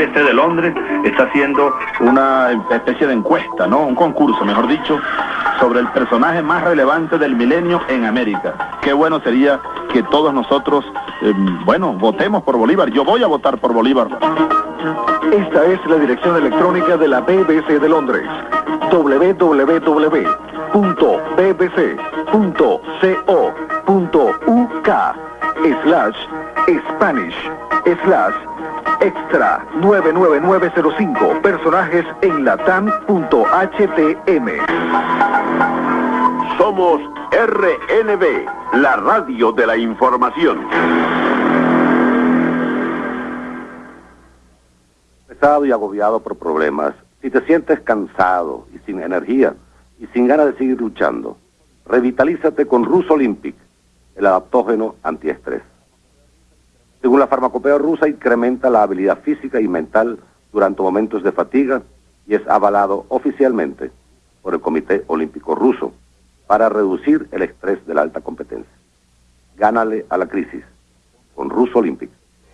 BBC de Londres está haciendo una especie de encuesta, ¿no? Un concurso, mejor dicho, sobre el personaje más relevante del milenio en América. Qué bueno sería que todos nosotros, eh, bueno, votemos por Bolívar. Yo voy a votar por Bolívar. Esta es la dirección electrónica de la BBC de Londres. www.bbc.co.uk slash Spanish slash extra 99905 personajes en latam.htm. Somos RNB, la radio de la información. Pesado y agobiado por problemas, si te sientes cansado y sin energía y sin ganas de seguir luchando, revitalízate con Rus Olympic, el adaptógeno antiestrés. Según la farmacopea rusa, incrementa la habilidad física y mental durante momentos de fatiga y es avalado oficialmente por el Comité Olímpico Ruso para reducir el estrés de la alta competencia. Gánale a la crisis con Ruso Olympic.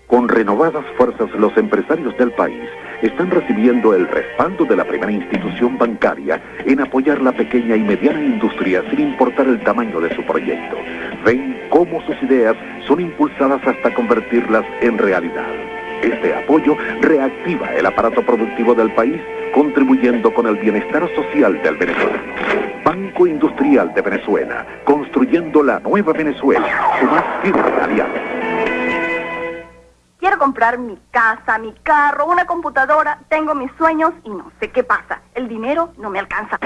Con renovadas fuerzas, los empresarios del país están recibiendo el respaldo de la primera institución bancaria en apoyar la pequeña y mediana industria sin importar el tamaño de su proyecto. Ven cómo sus ideas son impulsadas hasta convertirlas en realidad. Este apoyo reactiva el aparato productivo del país, contribuyendo con el bienestar social del venezolano. Banco Industrial de Venezuela, construyendo la nueva Venezuela, su más firme aliado. Quiero comprar mi casa, mi carro, una computadora. Tengo mis sueños y no sé qué pasa. El dinero no me alcanza.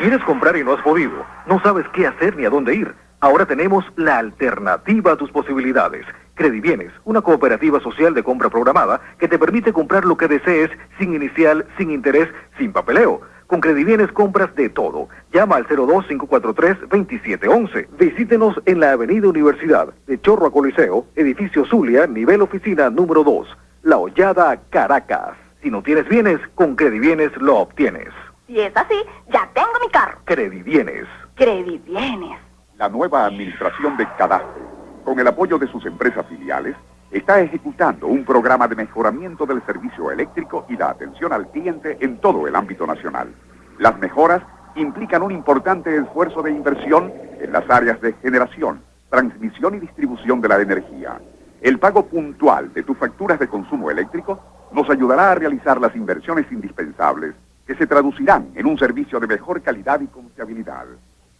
¿Quieres comprar y no has podido? No sabes qué hacer ni a dónde ir. Ahora tenemos la alternativa a tus posibilidades. Credibienes, una cooperativa social de compra programada que te permite comprar lo que desees sin inicial, sin interés, sin papeleo. Con Credibienes compras de todo. Llama al 02-543-2711. Visítenos en la Avenida Universidad, de Chorro a Coliseo, edificio Zulia, nivel oficina número 2. La Hollada, Caracas. Si no tienes bienes, con Credibienes lo obtienes. Si es así, ya tengo mi carro. Credibienes. Credibienes. La nueva administración de Cadastre, con el apoyo de sus empresas filiales, está ejecutando un programa de mejoramiento del servicio eléctrico y la atención al cliente en todo el ámbito nacional. Las mejoras implican un importante esfuerzo de inversión en las áreas de generación, transmisión y distribución de la energía. El pago puntual de tus facturas de consumo eléctrico nos ayudará a realizar las inversiones indispensables que se traducirán en un servicio de mejor calidad y confiabilidad.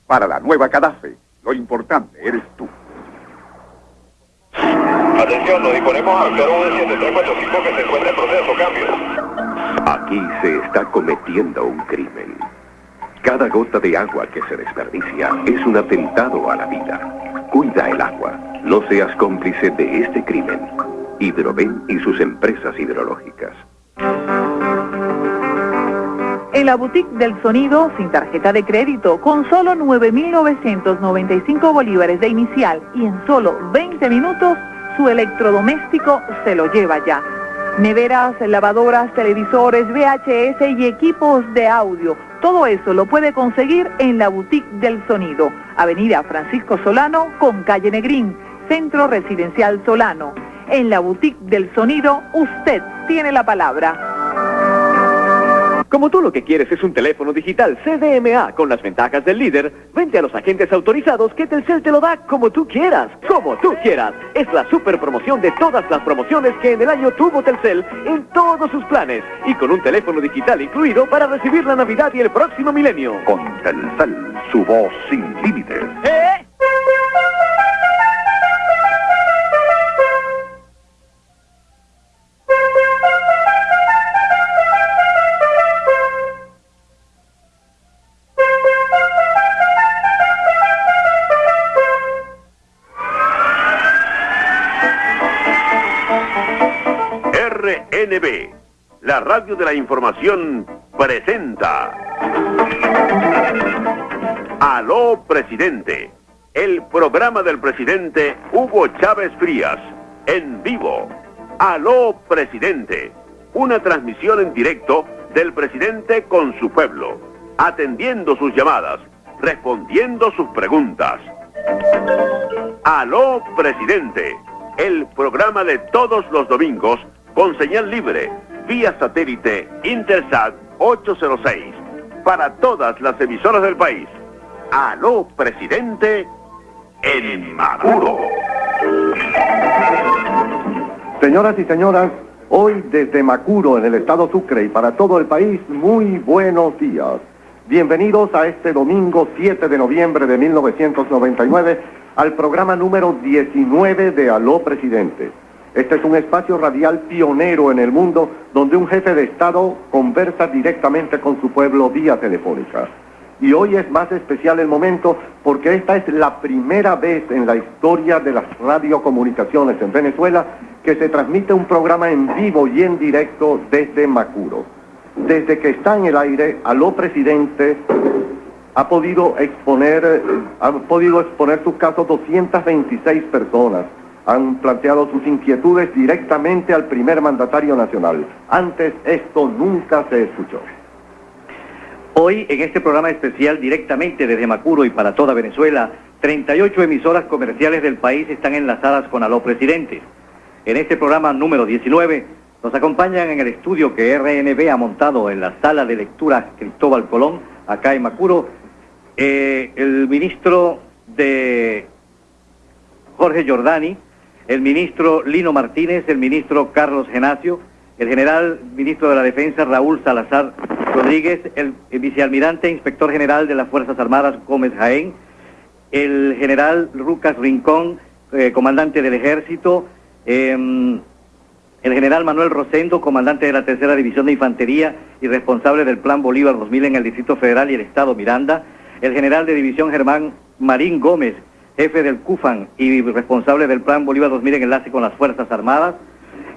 Para la nueva Cadafe, lo importante eres tú. Atención, nos disponemos a actuar un 7345 que se encuentra en proceso cambio. Aquí se está cometiendo un crimen. Cada gota de agua que se desperdicia es un atentado a la vida. Cuida el agua. No seas cómplice de este crimen. Hidroven y sus empresas hidrológicas. En la boutique del sonido, sin tarjeta de crédito, con solo 9.995 bolívares de inicial y en solo 20 minutos, su electrodoméstico se lo lleva ya. Neveras, lavadoras, televisores, VHS y equipos de audio. Todo eso lo puede conseguir en la boutique del sonido. Avenida Francisco Solano con calle Negrín, Centro Residencial Solano. En la boutique del sonido, usted tiene la palabra. Como tú lo que quieres es un teléfono digital CDMA con las ventajas del líder, vente a los agentes autorizados que Telcel te lo da como tú quieras, como tú quieras. Es la super promoción de todas las promociones que en el año tuvo Telcel en todos sus planes y con un teléfono digital incluido para recibir la Navidad y el próximo milenio. Con Telcel, su voz sin límites. ¿Eh? Radio de la información, presenta. Aló, presidente. El programa del presidente Hugo Chávez Frías, en vivo. Aló, presidente. Una transmisión en directo del presidente con su pueblo, atendiendo sus llamadas, respondiendo sus preguntas. Aló, presidente. El programa de todos los domingos con señal libre, vía satélite Intersat 806, para todas las emisoras del país. Aló, presidente, en Maduro. Señoras y señoras, hoy desde Macuro, en el estado Sucre y para todo el país, muy buenos días. Bienvenidos a este domingo 7 de noviembre de 1999 al programa número 19 de Aló Presidente. Este es un espacio radial pionero en el mundo donde un jefe de Estado conversa directamente con su pueblo vía telefónica. Y hoy es más especial el momento porque esta es la primera vez en la historia de las radiocomunicaciones en Venezuela que se transmite un programa en vivo y en directo desde Macuro. Desde que está en el aire, Aló Presidente ha podido exponer, ha podido exponer sus casos 226 personas. Han planteado sus inquietudes directamente al primer mandatario nacional. Antes esto nunca se escuchó. Hoy, en este programa especial directamente desde Macuro y para toda Venezuela, 38 emisoras comerciales del país están enlazadas con Aló Presidente. En este programa número 19 nos acompañan en el estudio que RNB ha montado en la sala de lectura Cristóbal Colón, acá en Macuro, eh, el ministro de Jorge Giordani, el ministro Lino Martínez, el ministro Carlos Genacio, el general ministro de la Defensa Raúl Salazar Rodríguez, el, vicealmirante inspector general de las Fuerzas Armadas Gómez Jaén, el general Lucas Rincón, eh, comandante del Ejército, em, el general Manuel Rosendo, comandante de la Tercera División de Infantería y responsable del Plan Bolívar 2000 en el Distrito Federal y el Estado Miranda, el general de División Germán Marín Gómez, jefe del CUFAN y responsable del Plan Bolívar 2000 en enlace con las Fuerzas Armadas,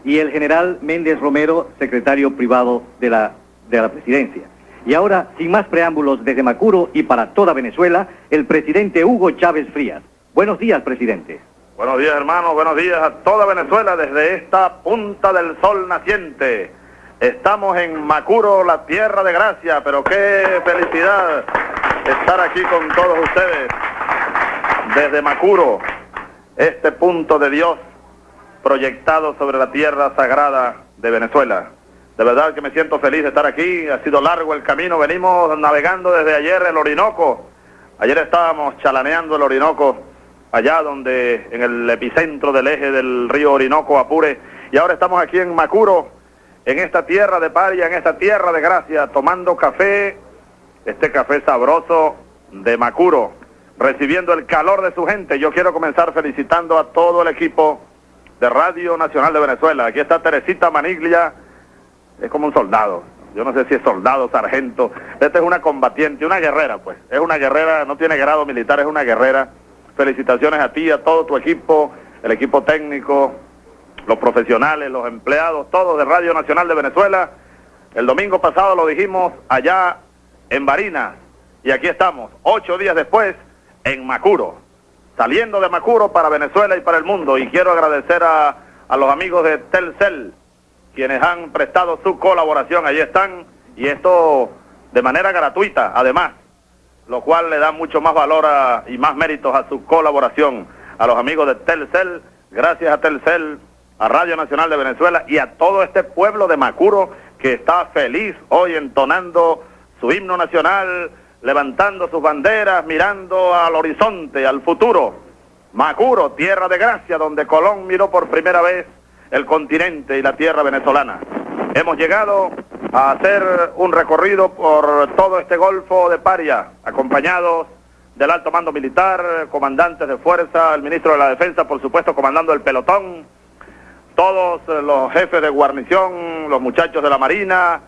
y el general Méndez Romero, secretario privado de la, de la presidencia. Y ahora, sin más preámbulos, desde Macuro y para toda Venezuela, el presidente Hugo Chávez Frías. Buenos días, presidente. Buenos días, hermanos. Buenos días a toda Venezuela desde esta punta del sol naciente. Estamos en Macuro, la tierra de gracia, pero qué felicidad estar aquí con todos ustedes desde Macuro, este punto de Dios proyectado sobre la tierra sagrada de Venezuela. De verdad que me siento feliz de estar aquí, ha sido largo el camino, venimos navegando desde ayer el Orinoco. Ayer estábamos chalaneando el Orinoco, allá donde, en el epicentro del eje del río Orinoco, Apure, y ahora estamos aquí en Macuro, en esta tierra de paria, en esta tierra de gracia, tomando café, este café sabroso de Macuro, recibiendo el calor de su gente. Yo quiero comenzar felicitando a todo el equipo de Radio Nacional de Venezuela. Aquí está Teresita Maniglia, es como un soldado. Yo no sé si es soldado, sargento. Esta es una combatiente, una guerrera, pues. Es una guerrera, no tiene grado militar, es una guerrera. Felicitaciones a ti, a todo tu equipo, el equipo técnico, los profesionales, los empleados, todos de Radio Nacional de Venezuela. El domingo pasado lo dijimos allá en Barinas y aquí estamos, ocho días después, en Macuro saliendo de Macuro para Venezuela y para el mundo. Y quiero agradecer a, a los amigos de Telcel, quienes han prestado su colaboración. Allí están, y esto de manera gratuita, además, lo cual le da mucho más valor y más méritos a su colaboración. A los amigos de Telcel, gracias a Telcel, a Radio Nacional de Venezuela y a todo este pueblo de Macuro que está feliz hoy entonando su himno nacional levantando sus banderas, mirando al horizonte, al futuro. Macuro, tierra de gracia, donde Colón miró por primera vez el continente y la tierra venezolana. Hemos llegado a hacer un recorrido por todo este golfo de Paria, acompañados del alto mando militar, comandantes de fuerza, el ministro de la Defensa, por supuesto, comandando el pelotón, todos los jefes de guarnición, los muchachos de la Marina,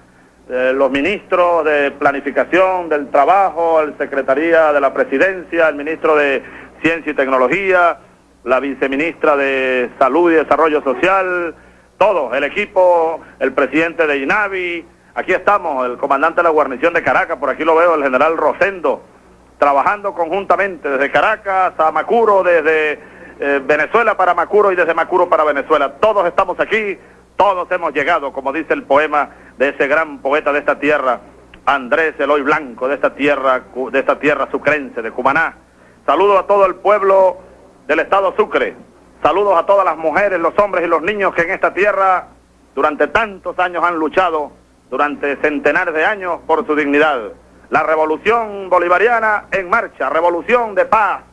eh, los ministros de Planificación del Trabajo, el Secretaría de la Presidencia, el ministro de Ciencia y Tecnología, la viceministra de Salud y Desarrollo Social, todo, el equipo, el presidente de INAVI, aquí estamos, el comandante de la guarnición de Caracas, por aquí lo veo, el general Rosendo, trabajando conjuntamente desde Caracas a Macuro, desde eh, Venezuela para Macuro y desde Macuro para Venezuela. Todos estamos aquí, todos hemos llegado, como dice el poema de ese gran poeta de esta tierra, Andrés Eloy Blanco, de esta tierra, de esta tierra sucrense, de Cumaná. Saludos a todo el pueblo del estado Sucre. Saludos a todas las mujeres, los hombres y los niños que en esta tierra durante tantos años han luchado, durante centenares de años, por su dignidad. La revolución bolivariana en marcha, revolución de paz,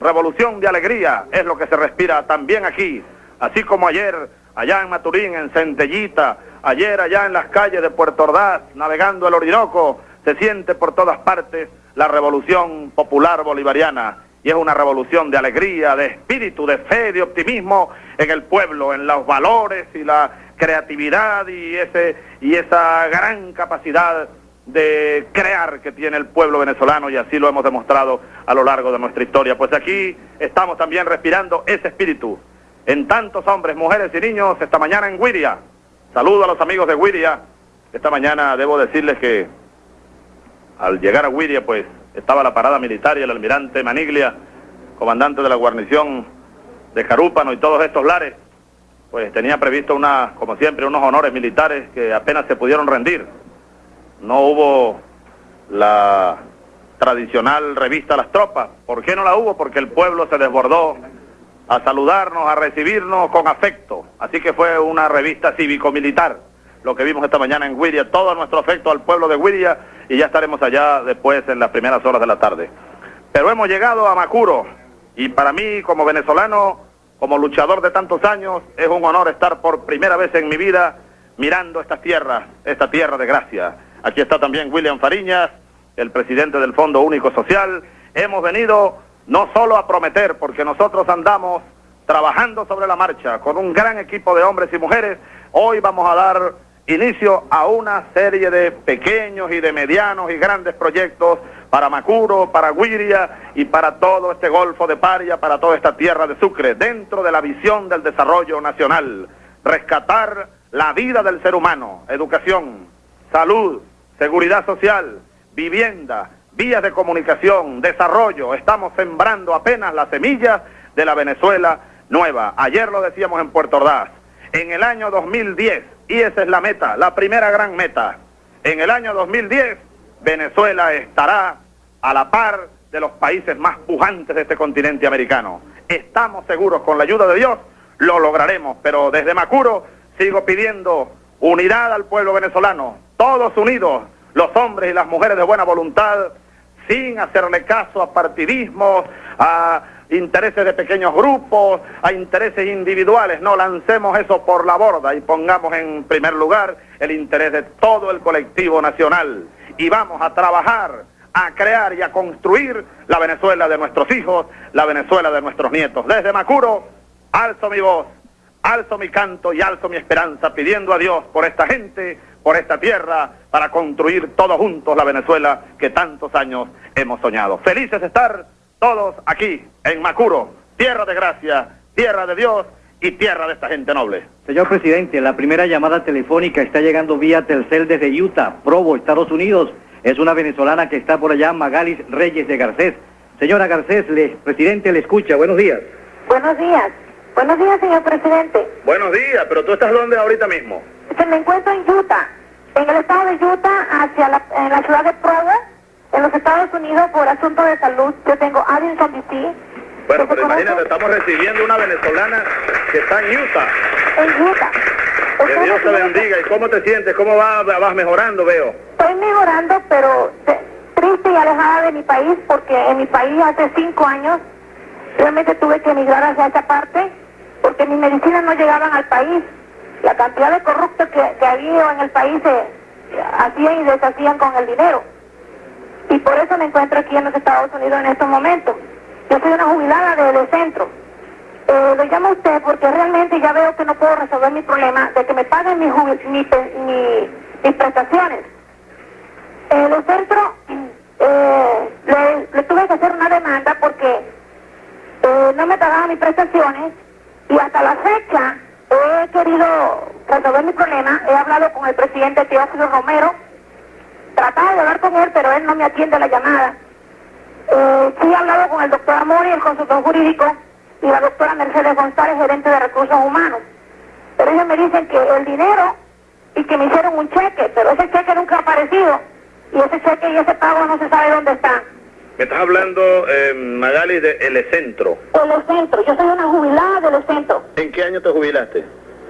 revolución de alegría, es lo que se respira también aquí, así como ayer, allá en Maturín, en Centellita, ayer allá en las calles de Puerto Ordaz, navegando el Orinoco, se siente por todas partes la revolución popular bolivariana y es una revolución de alegría, de espíritu, de fe, de optimismo en el pueblo, en los valores y la creatividad y ese y esa gran capacidad de crear que tiene el pueblo venezolano y así lo hemos demostrado a lo largo de nuestra historia. Pues aquí estamos también respirando ese espíritu en tantos hombres, mujeres y niños esta mañana en Guiria. Saludo a los amigos de Guiria. Esta mañana debo decirles que al llegar a Guiria pues estaba la parada militar y el almirante Maniglia, comandante de la guarnición de Carúpano y todos estos lares, pues tenía previsto una, como siempre, unos honores militares que apenas se pudieron rendir. No hubo la tradicional revista las tropas. ¿Por qué no la hubo? Porque el pueblo se desbordó a saludarnos, a recibirnos con afecto. Así que fue una revista cívico-militar, lo que vimos esta mañana en Wiria. Todo nuestro afecto al pueblo de Wiria y ya estaremos allá después en las primeras horas de la tarde. Pero hemos llegado a Macuro y para mí como venezolano, como luchador de tantos años, es un honor estar por primera vez en mi vida mirando estas tierras, esta tierra de gracia. Aquí está también William Fariñas, el presidente del Fondo Único Social. Hemos venido no solo a prometer, porque nosotros andamos trabajando sobre la marcha con un gran equipo de hombres y mujeres. Hoy vamos a dar inicio a una serie de pequeños y de medianos y grandes proyectos para Macuro, para Guiria y para todo este Golfo de Paria, para toda esta tierra de Sucre, dentro de la visión del desarrollo nacional. Rescatar la vida del ser humano, educación, salud, seguridad social, vivienda, vías de comunicación, desarrollo. Estamos sembrando apenas las semillas de la Venezuela nueva. Ayer lo decíamos en Puerto Ordaz. En el año 2010, y esa es la meta, la primera gran meta, en el año 2010 Venezuela estará a la par de los países más pujantes de este continente americano. Estamos seguros, con la ayuda de Dios, lo lograremos, pero desde Macuro sigo pidiendo unidad al pueblo venezolano, todos unidos, los hombres y las mujeres de buena voluntad, sin hacerle caso a partidismos, a intereses de pequeños grupos, a intereses individuales. No lancemos eso por la borda y pongamos en primer lugar el interés de todo el colectivo nacional. Y vamos a trabajar, a crear y a construir la Venezuela de nuestros hijos, la Venezuela de nuestros nietos. Desde Macuro, alzo mi voz, alzo mi canto y alzo mi esperanza pidiendo a Dios por esta gente, por esta tierra, para construir todos juntos la Venezuela que tantos años hemos soñado. Felices de estar todos aquí, en Macuro, tierra de gracia, tierra de Dios y tierra de esta gente noble. Señor presidente, la primera llamada telefónica está llegando vía Telcel desde Utah, Provo, Estados Unidos. Es una venezolana que está por allá, Magalis Reyes de Garcés. Señora Garcés, le, presidente le escucha. Buenos días. Buenos días. Buenos días, señor presidente. Buenos días, pero tú estás dónde ahorita mismo? Se me encuentro en Utah, en el estado de Utah, hacia la, en la ciudad de Provo, en los Estados Unidos, por asunto de salud. Yo tengo Addison DC. Bueno, pero imagínate, estamos recibiendo una venezolana que está en Utah. En Utah. Que Dios te bendiga. ¿Y cómo te sientes? ¿Cómo vas, vas mejorando, veo? Estoy mejorando, pero triste y alejada de mi país, porque en mi país hace cinco años realmente tuve que emigrar hacia esa parte, porque mis medicinas no llegaban al país. La cantidad de corruptos que, que había en el país se hacían y deshacían con el dinero. Y por eso me encuentro aquí en los Estados Unidos en estos momentos. Yo soy una jubilada de, centro. Eh, lo llamo a usted porque realmente ya veo que no puedo resolver mi problema de que me paguen mis prestaciones. Eh, los centros, eh, le, le tuve que hacer una demanda porque eh, no me pagaban mis prestaciones y hasta la fecha he querido resolver mi problema. He hablado con el presidente Teófilo Romero, trataba de hablar con él, pero él no me atiende la llamada. Eh, sí he hablado con el doctor Amori, el consultor jurídico, y la doctora Mercedes González, gerente de recursos humanos. Pero ellos me dicen que el dinero y que me hicieron un cheque, pero ese cheque nunca ha aparecido. Y ese cheque y ese pago no se sabe dónde está. Me estás hablando, eh, Magali, de Elecentro. Telecentro, yo soy una jubilada del centro. ¿En qué año te jubilaste?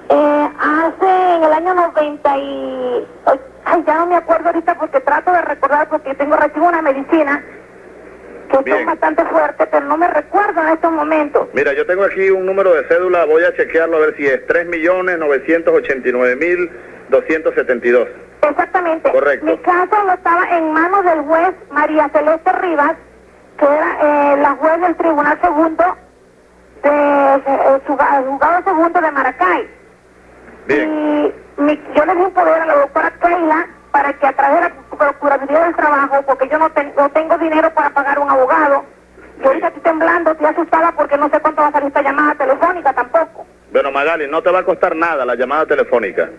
Eh, hace en el año 90 y... Ay, ya no me acuerdo ahorita porque trato de recordar porque tengo recibo una medicina que Bien. son bastante fuerte, pero no me recuerdo en estos momentos. Mira, yo tengo aquí un número de cédula, voy a chequearlo a ver si es 3.989.272. Exactamente. Correcto. Mi caso no estaba en manos del juez María Celeste Rivas, que era eh, la juez del Tribunal Segundo de eh, juzgado segundo de Maracay. Y mi- yo le di un poder a la doctora Keila para que a través de la Procuraduría del Trabajo, porque yo no, ten- no tengo dinero para pagar un abogado, yo ahorita estoy temblando, estoy asustada porque no sé cuánto va a salir esta llamada telefónica tampoco. Bueno, Magali, no te va a costar nada la llamada telefónica.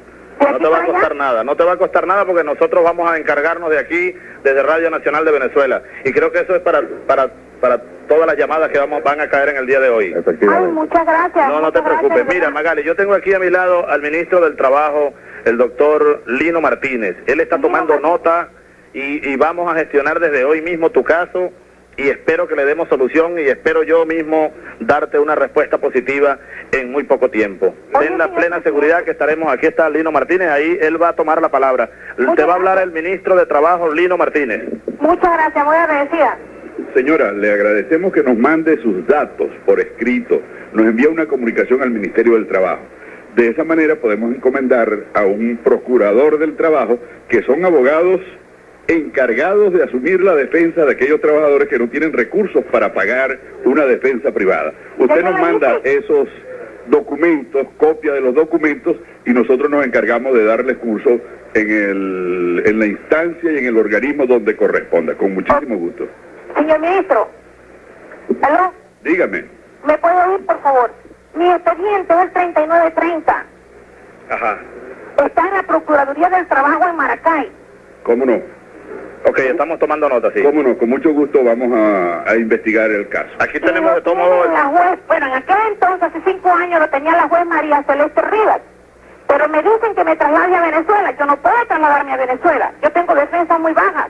No te va a costar nada, no te va a costar nada porque nosotros vamos a encargarnos de aquí, desde Radio Nacional de Venezuela. Y creo que eso es para, para, para todas las llamadas que vamos, van a caer en el día de hoy. Ay, muchas gracias. No, no te gracias, preocupes. Mira. Magali, yo tengo aquí a mi lado al ministro del Trabajo, el doctor Lino Martínez. Él está tomando nota y, y vamos a gestionar desde hoy mismo tu caso y espero que le demos solución y espero yo mismo darte una respuesta positiva en muy poco tiempo. Ten la plena seguridad que estaremos, aquí está Lino Martínez, ahí él va a tomar la palabra. Te va a hablar el ministro de Trabajo, Lino Martínez. Muchas gracias, muy agradecida. Señora, le agradecemos que nos mande sus datos por escrito. Nos envía una comunicación al Ministerio del Trabajo. De esa manera podemos encomendar a un procurador del trabajo, que son abogados encargados de asumir la defensa de aquellos trabajadores que no tienen recursos para pagar una defensa privada. Usted nos manda esos documentos, copia de los documentos, y nosotros nos encargamos de darles curso en, el, en la instancia y en el organismo donde corresponda, con muchísimo gusto. Señor ministro, ¿aló? Dígame. ¿Me puede oír, por favor? Mi expediente es el 3930. Ajá. Está en la Procuraduría del Trabajo en Maracay. ¿Cómo no? Ok, estamos tomando nota, sí. ¿Cómo no? Con mucho gusto vamos a, a investigar el caso. Aquí tenemos de todo modo... La juez, bueno, en aquel entonces, hace cinco años, lo tenía la juez María Celeste Rivas. Pero me dicen que me traslade a Venezuela. Yo no puedo trasladarme a Venezuela. Yo tengo defensas muy bajas.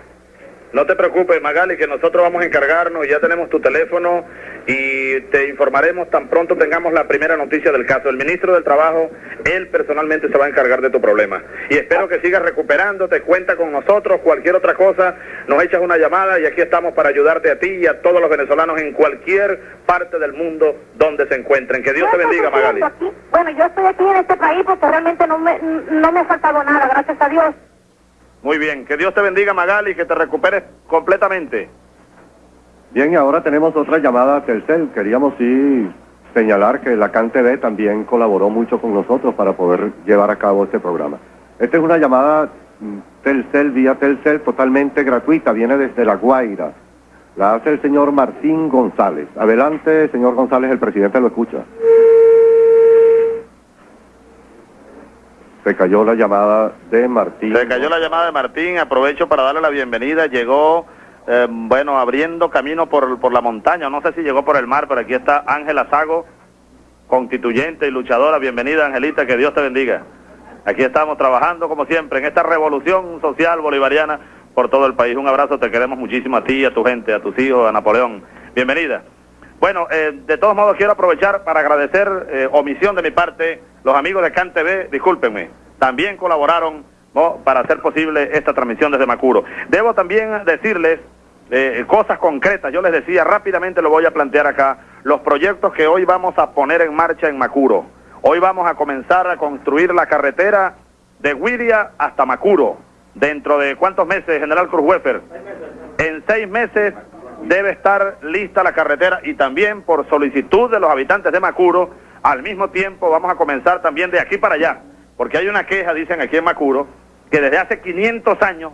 No te preocupes, Magali, que nosotros vamos a encargarnos, ya tenemos tu teléfono y te informaremos tan pronto tengamos la primera noticia del caso. El ministro del Trabajo, él personalmente se va a encargar de tu problema. Y espero que sigas recuperándote, cuenta con nosotros, cualquier otra cosa, nos echas una llamada y aquí estamos para ayudarte a ti y a todos los venezolanos en cualquier parte del mundo donde se encuentren. Que Dios te bendiga, Magali. Bueno, yo estoy aquí en este país porque realmente no me, no me ha faltado nada, gracias a Dios. Muy bien, que Dios te bendiga, Magali, que te recuperes completamente. Bien, y ahora tenemos otra llamada a Telcel. Queríamos sí señalar que la CanTV también colaboró mucho con nosotros para poder llevar a cabo este programa. Esta es una llamada mm, Telcel vía Telcel totalmente gratuita, viene desde La Guaira. La hace el señor Martín González. Adelante, señor González, el presidente lo escucha. Se cayó la llamada de Martín. Se cayó la llamada de Martín, aprovecho para darle la bienvenida. Llegó, eh, bueno, abriendo camino por, por la montaña, no sé si llegó por el mar, pero aquí está Ángela Sago, constituyente y luchadora. Bienvenida, Angelita, que Dios te bendiga. Aquí estamos trabajando, como siempre, en esta revolución social bolivariana por todo el país. Un abrazo, te queremos muchísimo a ti, a tu gente, a tus hijos, a Napoleón. Bienvenida. Bueno, eh, de todos modos quiero aprovechar para agradecer, eh, omisión de mi parte, los amigos de CAN TV, discúlpenme, también colaboraron ¿no? para hacer posible esta transmisión desde Macuro. Debo también decirles eh, cosas concretas, yo les decía, rápidamente lo voy a plantear acá, los proyectos que hoy vamos a poner en marcha en Macuro. Hoy vamos a comenzar a construir la carretera de Huiria hasta Macuro. Dentro de cuántos meses, General Cruz Wefer? En seis meses debe estar lista la carretera y también por solicitud de los habitantes de Macuro, al mismo tiempo vamos a comenzar también de aquí para allá, porque hay una queja, dicen aquí en Macuro, que desde hace 500 años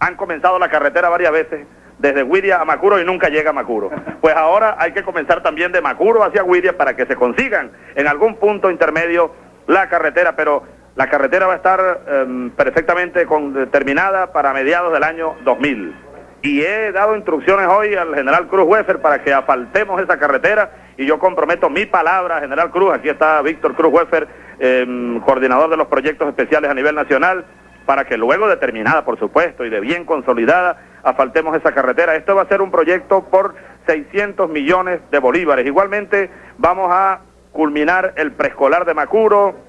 han comenzado la carretera varias veces, desde Huiria a Macuro y nunca llega a Macuro. Pues ahora hay que comenzar también de Macuro hacia Huiria para que se consigan en algún punto intermedio la carretera, pero la carretera va a estar em, perfectamente con- terminada para mediados del año 2000 y he dado instrucciones hoy al general Cruz Wefer para que asfaltemos esa carretera y yo comprometo mi palabra, general Cruz, aquí está Víctor Cruz Wefer, em, coordinador de los proyectos especiales a nivel nacional, para que luego de terminada, por supuesto, y de bien consolidada, asfaltemos esa carretera. Esto va a ser un proyecto por 600 millones de bolívares. Igualmente vamos a culminar el preescolar de Macuro,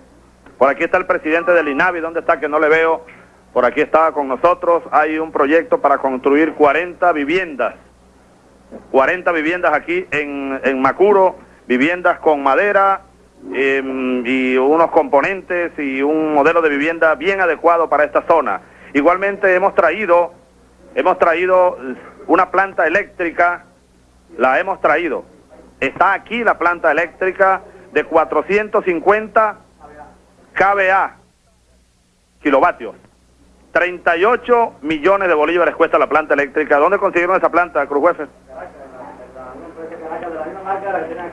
Por aquí está el presidente del INAVI, ¿dónde está? Que no le veo. Por aquí estaba con nosotros. Hay un proyecto para construir 40 viviendas. 40 viviendas aquí en, en Macuro, viviendas con madera em, y unos componentes y un modelo de vivienda bien adecuado para esta zona. Igualmente hemos traído, hemos traído una planta eléctrica, la hemos traído. Está aquí la planta eléctrica de 450 KVA, kilovatios. 38 millones de bolívares cuesta la planta eléctrica. ¿Dónde consiguieron esa planta, Cruz Jefe?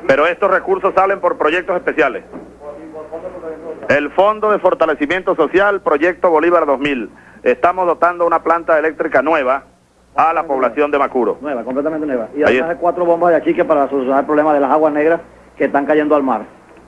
Pero estos recursos salen por proyectos especiales. El Fondo de Fortalecimiento Social, Proyecto Bolívar 2000. Estamos dotando una planta eléctrica nueva a la población de Macuro. Nueva, completamente nueva. Y además hay cuatro bombas de achique para solucionar el problema de las aguas negras que están cayendo al mar.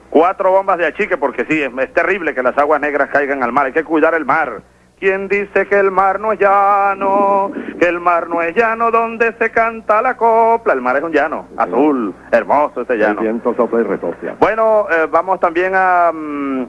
Cuatro bombas de achique, porque sí, es, es terrible que las aguas negras caigan al mar. Hay que cuidar el mar. ¿Quién dice que el mar no es llano? Que el mar no es llano donde se canta la copla. El mar es un llano, azul, hermoso ese El llano. viento sopla y. Bueno, eh, vamos también a mm,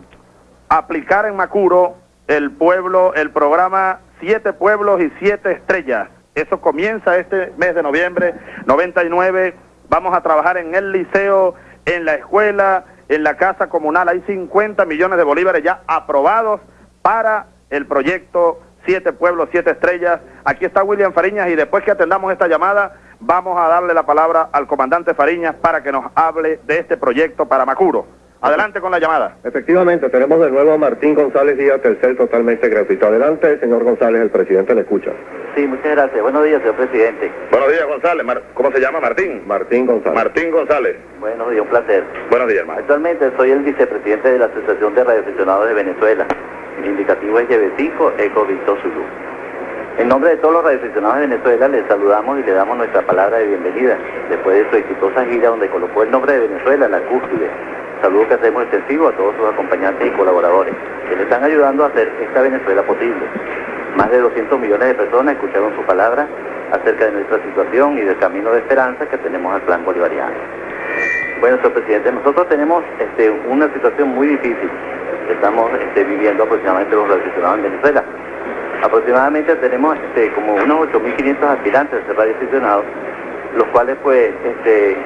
aplicar en Macuro el pueblo, el programa Siete Pueblos y Siete Estrellas. Eso comienza este mes de noviembre 99. Vamos a trabajar en el liceo, en la escuela, en la casa comunal. Hay 50 millones de bolívares ya aprobados para el proyecto Siete Pueblos, Siete Estrellas. Aquí está William Fariñas y después que atendamos esta llamada, vamos a darle la palabra al comandante Fariñas para que nos hable de este proyecto para Macuro. Adelante con la llamada. Efectivamente, tenemos de nuevo a Martín González Díaz, Telcel totalmente gratuito. Adelante, señor González, el presidente le escucha. Sí, muchas gracias. Buenos días, señor presidente. Buenos días, González. Mar- ¿Cómo se llama? Martín. Martín González. Martín González. Buenos días, un placer. Buenos días, hermano. Actualmente soy el vicepresidente de la Asociación de Radioaficionados de Venezuela. Mi indicativo es YB5 Eco Victor Zulu. En nombre de todos los radioaficionados de Venezuela, les saludamos y le damos nuestra palabra de bienvenida después de su exitosa gira donde colocó el nombre de Venezuela en la cúspide. Saludo que hacemos extensivo a todos sus acompañantes y colaboradores que le están ayudando a hacer esta Venezuela posible. Más de 200 millones de personas escucharon su palabra acerca de nuestra situación y del camino de esperanza que tenemos al plan bolivariano. Bueno, señor presidente, nosotros tenemos este, una situación muy difícil estamos este, viviendo aproximadamente los radioaficionados en Venezuela. Aproximadamente tenemos este, como unos 8.500 aspirantes de radioaficionados, los cuales pues este,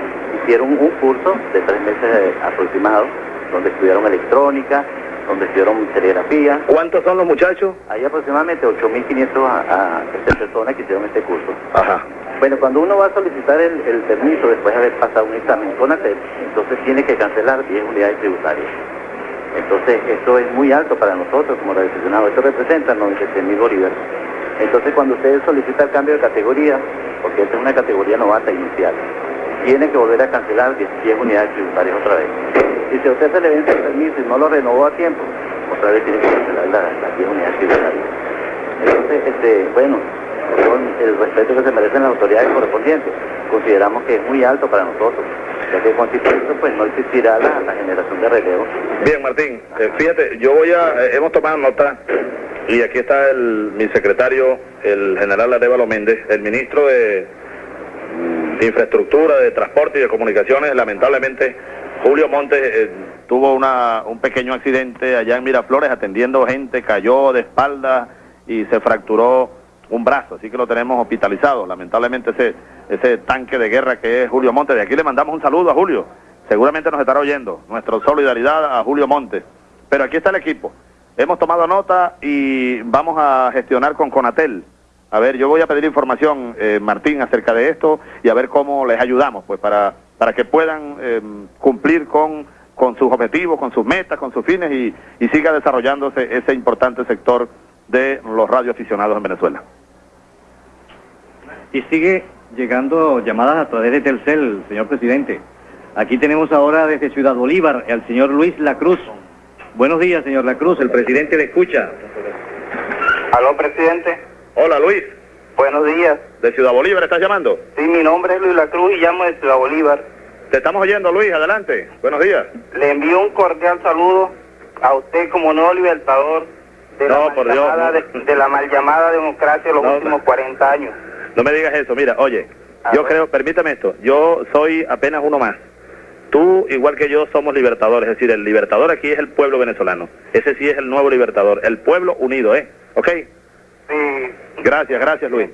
hicieron un curso de tres meses aproximados, donde estudiaron electrónica, donde estudiaron telegrafía. ¿Cuántos son los muchachos? Hay aproximadamente 8.500 a, a, este, personas que hicieron este curso. Ajá. Bueno, cuando uno va a solicitar el, el permiso después de haber pasado un examen con ATEP, entonces tiene que cancelar 10 unidades tributarias. Entonces, esto es muy alto para nosotros como radioaficionados. Esto representa 96 mil bolívares. Entonces, cuando usted solicita el cambio de categoría, porque esta es una categoría novata inicial, tiene que volver a cancelar 10, 10 unidades tributarias otra vez. Y si a usted se le vence el permiso y no lo renovó a tiempo, otra vez tiene que cancelar la- las 10 unidades tributarias. Entonces, este, bueno, con el respeto que se merecen las autoridades correspondientes, consideramos que es muy alto para nosotros, ya que con esto pues no existirá la, la generación de relevo. Bien, Martín, eh, fíjate, yo voy a, eh, hemos tomado nota y aquí está el, mi secretario, el general Arevalo Méndez, el ministro de mm, Infraestructura, de Transporte y de Comunicaciones, lamentablemente Julio Montes eh, tuvo una, un pequeño accidente allá en Miraflores atendiendo gente, cayó de espalda y se fracturó un brazo, así que lo tenemos hospitalizado. Lamentablemente ese, ese tanque de guerra que es Julio Montes. De aquí le mandamos un saludo a Julio. Seguramente nos estará oyendo. Nuestra solidaridad a Julio Montes. Pero aquí está el equipo. Hemos tomado nota y vamos a gestionar con Conatel. A ver, yo voy a pedir información, eh, Martín, acerca de esto y a ver cómo les ayudamos, pues para, para que puedan eh, cumplir con, con sus objetivos, con sus metas, con sus fines y, y siga desarrollándose ese importante sector de los radioaficionados en Venezuela. Y sigue llegando llamadas a través de Telcel, señor presidente. Aquí tenemos ahora desde Ciudad Bolívar al señor Luis Lacruz. Buenos días, señor Lacruz, el presidente le escucha. Aló, presidente. Hola, Luis. Buenos días. ¿De Ciudad Bolívar estás llamando? Sí, mi nombre es Luis La Cruz y llamo de Ciudad Bolívar. Te estamos oyendo, Luis, adelante. Buenos días. Le envío un cordial saludo a usted como nuevo libertador de, No, la, por mal Dios, no. de, de la mal llamada democracia de los No, últimos 40 años. No me digas eso, mira, oye, yo creo, permítame esto, yo soy apenas uno más. tú, igual que yo, somos libertadores, es decir, el libertador aquí es el pueblo venezolano. Ese sí es el nuevo libertador, el pueblo unido, ¿eh? ¿Ok? Sí. Gracias, gracias Luis.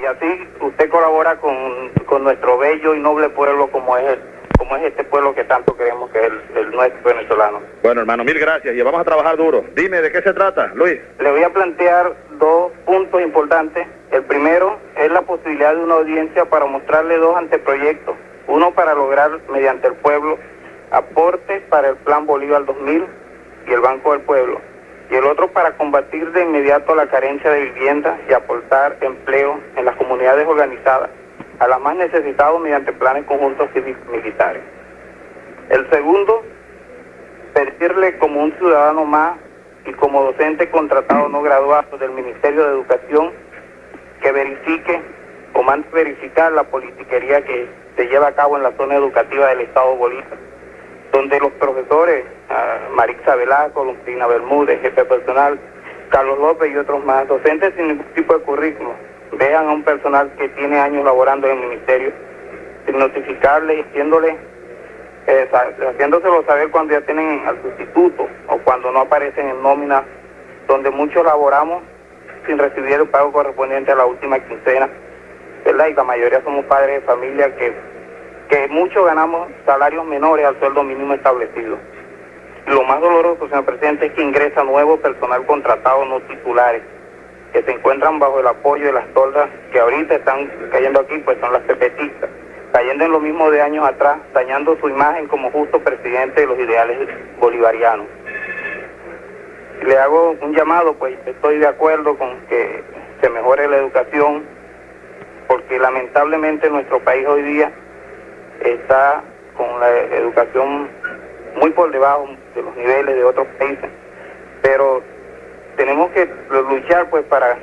Y así usted colabora con, con nuestro bello y noble pueblo como es el, como es este pueblo que tanto queremos que es el, el nuestro venezolano. Bueno, hermano, mil gracias y vamos a trabajar duro. Dime, ¿de qué se trata, Luis? Le voy a plantear dos puntos importantes. El primero es la posibilidad de una audiencia para mostrarle dos anteproyectos. Uno para lograr, mediante el pueblo, aportes para el Plan Bolívar 2000 y el Banco del Pueblo. Y el otro para combatir de inmediato la carencia de vivienda y aportar empleo en las comunidades organizadas a las más necesitadas mediante planes conjuntos cívicos militares. El segundo, pedirle como un ciudadano más y como docente contratado no graduado del Ministerio de Educación que verifique o mande verificar la politiquería que se lleva a cabo en la zona educativa del Estado Bolívar, donde los profesores, uh, Marixa Velasco, Bermúdez, jefe personal, Carlos López y otros más, docentes sin ningún tipo de currículum, vean a un personal que tiene años laborando en el ministerio, sin notificarle, diciéndole, eh, haciéndoselo saber cuando ya tienen al sustituto o cuando no aparecen en nómina, donde muchos laboramos sin recibir el pago correspondiente a la última quincena, ¿verdad? Y la mayoría somos padres de familia que, que muchos ganamos salarios menores al sueldo mínimo establecido. Lo más doloroso, señor presidente, es que ingresa nuevo personal contratado no titulares que se encuentran bajo el apoyo de las toldas que ahorita están cayendo aquí, pues son las pepetistas, cayendo en lo mismo de años atrás, dañando su imagen como justo presidente de los ideales bolivarianos. Le hago un llamado, pues estoy de acuerdo con que se mejore la educación, porque lamentablemente nuestro país hoy día está con la educación muy por debajo de los niveles de otros países, pero tenemos que luchar pues para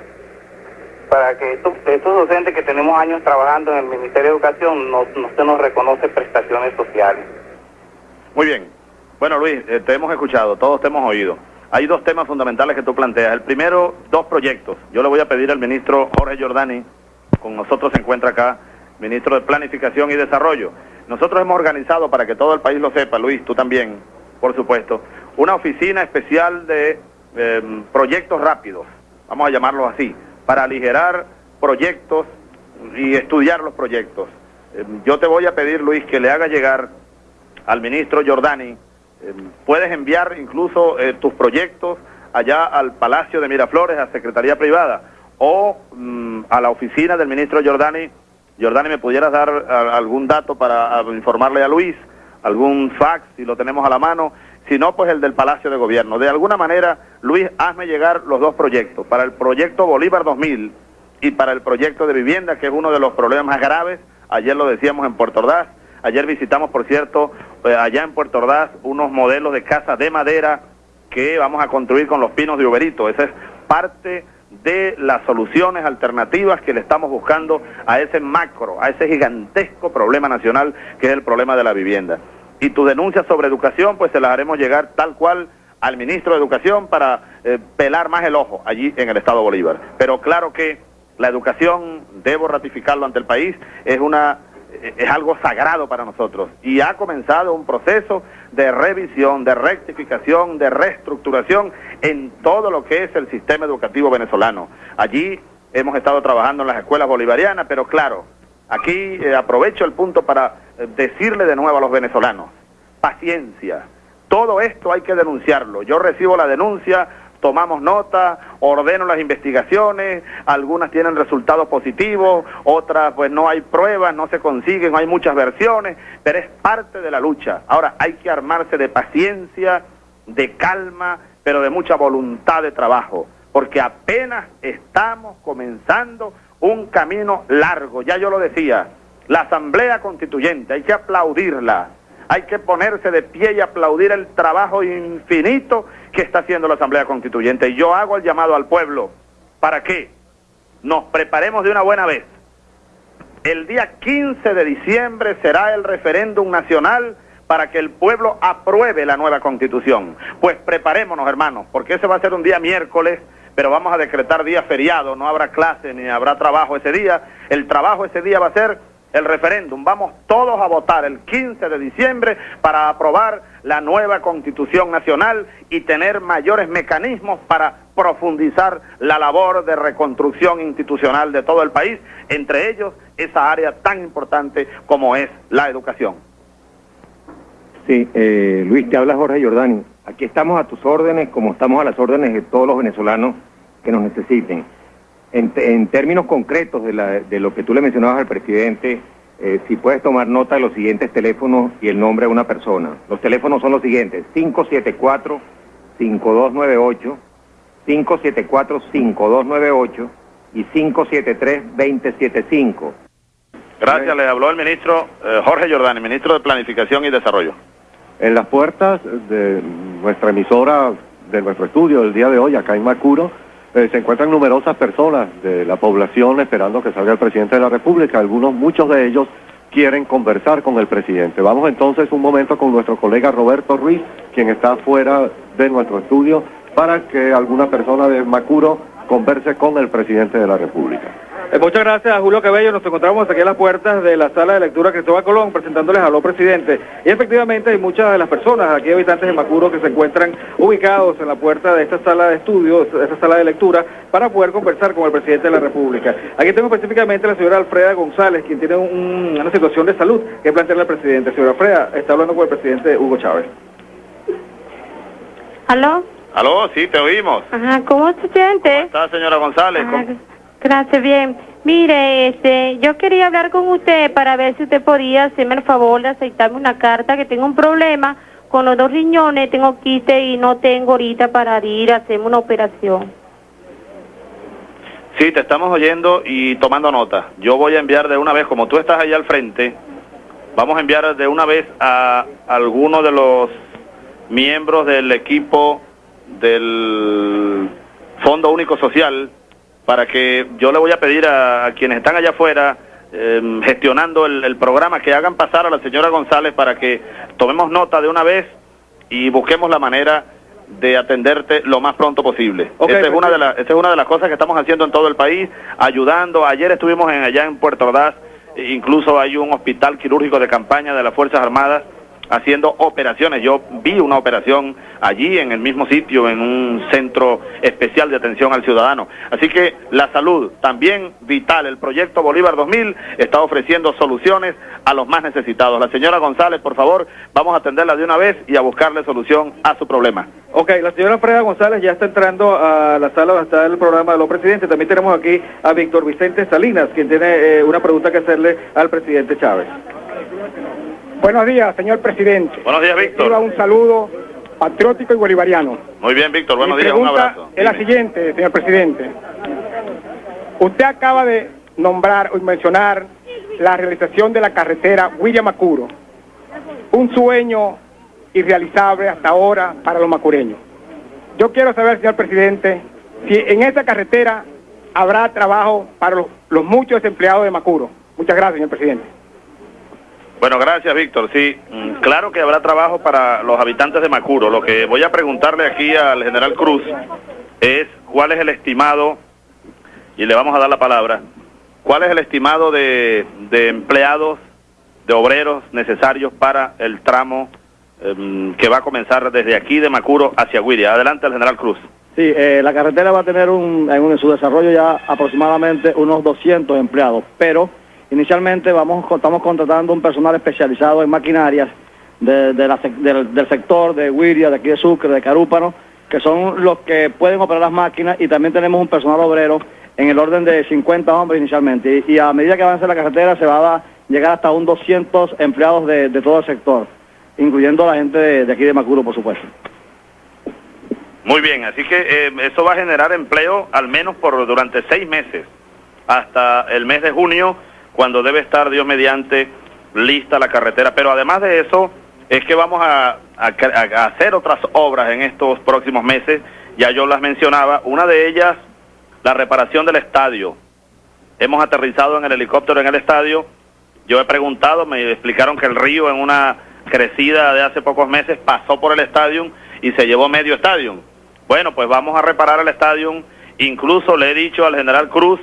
para que estos, docentes que tenemos años trabajando en el Ministerio de Educación no, no se nos reconoce prestaciones sociales. Muy bien. Bueno, Luis, eh, te hemos escuchado, todos te hemos oído. Hay dos temas fundamentales que tú planteas. El primero, dos proyectos. Yo le voy a pedir al ministro Jorge Giordani, con nosotros se encuentra acá, ministro de Planificación y Desarrollo. Nosotros hemos organizado, para que todo el país lo sepa, Luis, tú también, por supuesto, una oficina especial de eh, proyectos rápidos, vamos a llamarlos así, para aligerar proyectos y estudiar los proyectos. Eh, yo te voy a pedir, Luis, que le haga llegar al ministro Giordani, eh, puedes enviar incluso tus proyectos allá al Palacio de Miraflores, a Secretaría Privada, o mm, a la oficina del ministro Giordani. Giordani, ¿me pudieras dar algún dato para informarle a Luis? ¿Algún fax, si lo tenemos a la mano? Si no, pues el del Palacio de Gobierno. De alguna manera, Luis, hazme llegar los dos proyectos. Para el proyecto Bolívar 2000 y para el proyecto de vivienda, que es uno de los problemas más graves. Ayer lo decíamos en Puerto Ordaz. Ayer visitamos, por cierto, eh, allá en Puerto Ordaz, unos modelos de casas de madera que vamos a construir con los pinos de Uberito. Esa es parte de las soluciones alternativas que le estamos buscando a ese macro, a ese gigantesco problema nacional que es el problema de la vivienda. Y tus denuncias sobre educación, pues se las haremos llegar tal cual al ministro de Educación para eh, pelar más el ojo allí en el Estado Bolívar. Pero claro que la educación, debo ratificarlo ante el país, es una es algo sagrado para nosotros y ha comenzado un proceso de revisión, de rectificación, de reestructuración en todo lo que es el sistema educativo venezolano. Allí hemos estado trabajando en las escuelas bolivarianas, pero claro, aquí eh, aprovecho el punto para eh, decirle de nuevo a los venezolanos, paciencia, todo esto hay que denunciarlo. Yo recibo la denuncia tomamos nota, ordeno las investigaciones, algunas tienen resultados positivos, otras pues no hay pruebas, no se consiguen, hay muchas versiones, pero es parte de la lucha. Ahora hay que armarse de paciencia, de calma, pero de mucha voluntad de trabajo, porque apenas estamos comenzando un camino largo, ya yo lo decía, la Asamblea Constituyente, hay que aplaudirla, hay que ponerse de pie y aplaudir el trabajo infinito que está haciendo la Asamblea Constituyente. Y yo hago el llamado al pueblo para que nos preparemos de una buena vez. El día 15 de diciembre será el referéndum nacional para que el pueblo apruebe la nueva constitución. Pues preparémonos, hermanos, porque ese va a ser un día miércoles, pero vamos a decretar día feriado, no habrá clase ni habrá trabajo ese día. El trabajo ese día va a ser el referéndum. Vamos todos a votar el 15 de diciembre para aprobar la nueva constitución nacional y tener mayores mecanismos para profundizar la labor de reconstrucción institucional de todo el país, entre ellos esa área tan importante como es la educación. Sí, eh, Luis, te habla Jorge Giordani. Aquí estamos a tus órdenes, como estamos a las órdenes de todos los venezolanos que nos necesiten. En, en términos concretos de, la, de, lo que tú le mencionabas al presidente, eh, si puedes tomar nota de los siguientes teléfonos y el nombre de una persona. Los teléfonos son los siguientes, 574-5298, 574-5298 y 573-2075. Gracias, le habló el ministro eh, Jorge Giordani, ministro de Planificación y Desarrollo. En las puertas de nuestra emisora, de nuestro estudio del día de hoy, acá en Macuro, eh, se encuentran numerosas personas de la población esperando que salga el presidente de la República. Algunos, muchos de ellos quieren conversar con el presidente. Vamos entonces un momento con nuestro colega Roberto Ruiz, quien está fuera de nuestro estudio, para que alguna persona de Macuro converse con el presidente de la República. Eh, muchas gracias a Julio Cabello. Nos encontramos aquí a las puertas de la sala de lectura Cristóbal Colón presentándoles a los presidente. Y efectivamente hay muchas de las personas, aquí habitantes de Macuro, que se encuentran ubicados en la puerta de esta sala de estudios, de esta sala de lectura, para poder conversar con el presidente de la República. Aquí tengo específicamente a la señora Alfreda González, quien tiene un, una situación de salud que plantearle al presidente. Señora Alfreda, está hablando con el presidente Hugo Chávez. ¿Aló? Aló, sí, te oímos. Ajá, ¿cómo se siente? ¿Cómo está, señora González? Ajá, gracias, bien. Mire, este, yo quería hablar con usted para ver si usted podía hacerme el favor de aceptarme una carta que tengo un problema con los dos riñones, tengo quiste y no tengo ahorita para ir a hacerme una operación. Sí, te estamos oyendo y tomando nota. Yo voy a enviar de una vez, como tú estás allá al frente, vamos a enviar de una vez a alguno de los miembros del equipo del Fondo Único Social para que yo le voy a pedir a, a quienes están allá afuera eh, gestionando el, el, programa que hagan pasar a la señora González para que tomemos nota de una vez y busquemos la manera de atenderte lo más pronto posible. Okay, esta, es una de la, esta es una de las cosas que estamos haciendo en todo el país, ayudando. Ayer estuvimos en, allá en Puerto Ordaz, incluso hay un hospital quirúrgico de campaña de las Fuerzas Armadas haciendo operaciones. Yo vi una operación allí en el mismo sitio, en un centro especial de atención al ciudadano. Así que la salud también vital. El proyecto Bolívar 2000 está ofreciendo soluciones a los más necesitados. La señora González, por favor, vamos a atenderla de una vez y a buscarle solución a su problema. Ok, la señora Freda González ya está entrando a la sala donde está el programa de los presidentes. También tenemos aquí a Víctor Vicente Salinas, quien tiene eh, una pregunta que hacerle al presidente Chávez. Buenos días, señor presidente. Buenos días, Víctor. Un saludo patriótico y bolivariano. Muy bien, Víctor. Buenos Mi días. Un abrazo. es la siguiente, señor presidente. Usted acaba de nombrar o mencionar la realización de la carretera William Macuro. Un sueño irrealizable hasta ahora para los macureños. Yo quiero saber, señor presidente, si en esa carretera habrá trabajo para los, los muchos desempleados de Macuro. Muchas gracias, señor presidente. Bueno, gracias, Víctor. Sí, mm, claro que habrá trabajo para los habitantes de Macuro. Lo que voy a preguntarle aquí al general Cruz es cuál es el estimado, y le vamos a dar la palabra, cuál es el estimado de, de empleados, de obreros necesarios para el tramo em, que va a comenzar desde aquí de Macuro hacia Guiria. Adelante, al general Cruz. Sí, eh, la carretera va a tener un, en, un- en su desarrollo ya aproximadamente unos 200 empleados, pero inicialmente vamos estamos contratando un personal especializado en maquinarias del, del sector de Wiria, de aquí de Sucre, de Carúpano, que son los que pueden operar las máquinas y también tenemos un personal obrero en el orden de 50 hombres inicialmente y, a medida que avance la carretera se va a llegar hasta un 200 empleados de, de todo el sector, incluyendo la gente de, de aquí de Macuro, por supuesto. Muy bien, así que eh, eso va a generar empleo al menos por durante seis meses, hasta el mes de junio, cuando debe estar, Dios mediante, lista la carretera. Pero además de eso, es que vamos a, hacer otras obras en estos próximos meses, ya yo las mencionaba, una de ellas, la reparación del estadio. Hemos aterrizado en el helicóptero en el estadio, yo he preguntado, me explicaron que el río en una crecida de hace pocos meses pasó por el estadio y se llevó medio estadio. Bueno, pues vamos a reparar el estadio. Incluso le he dicho al general Cruz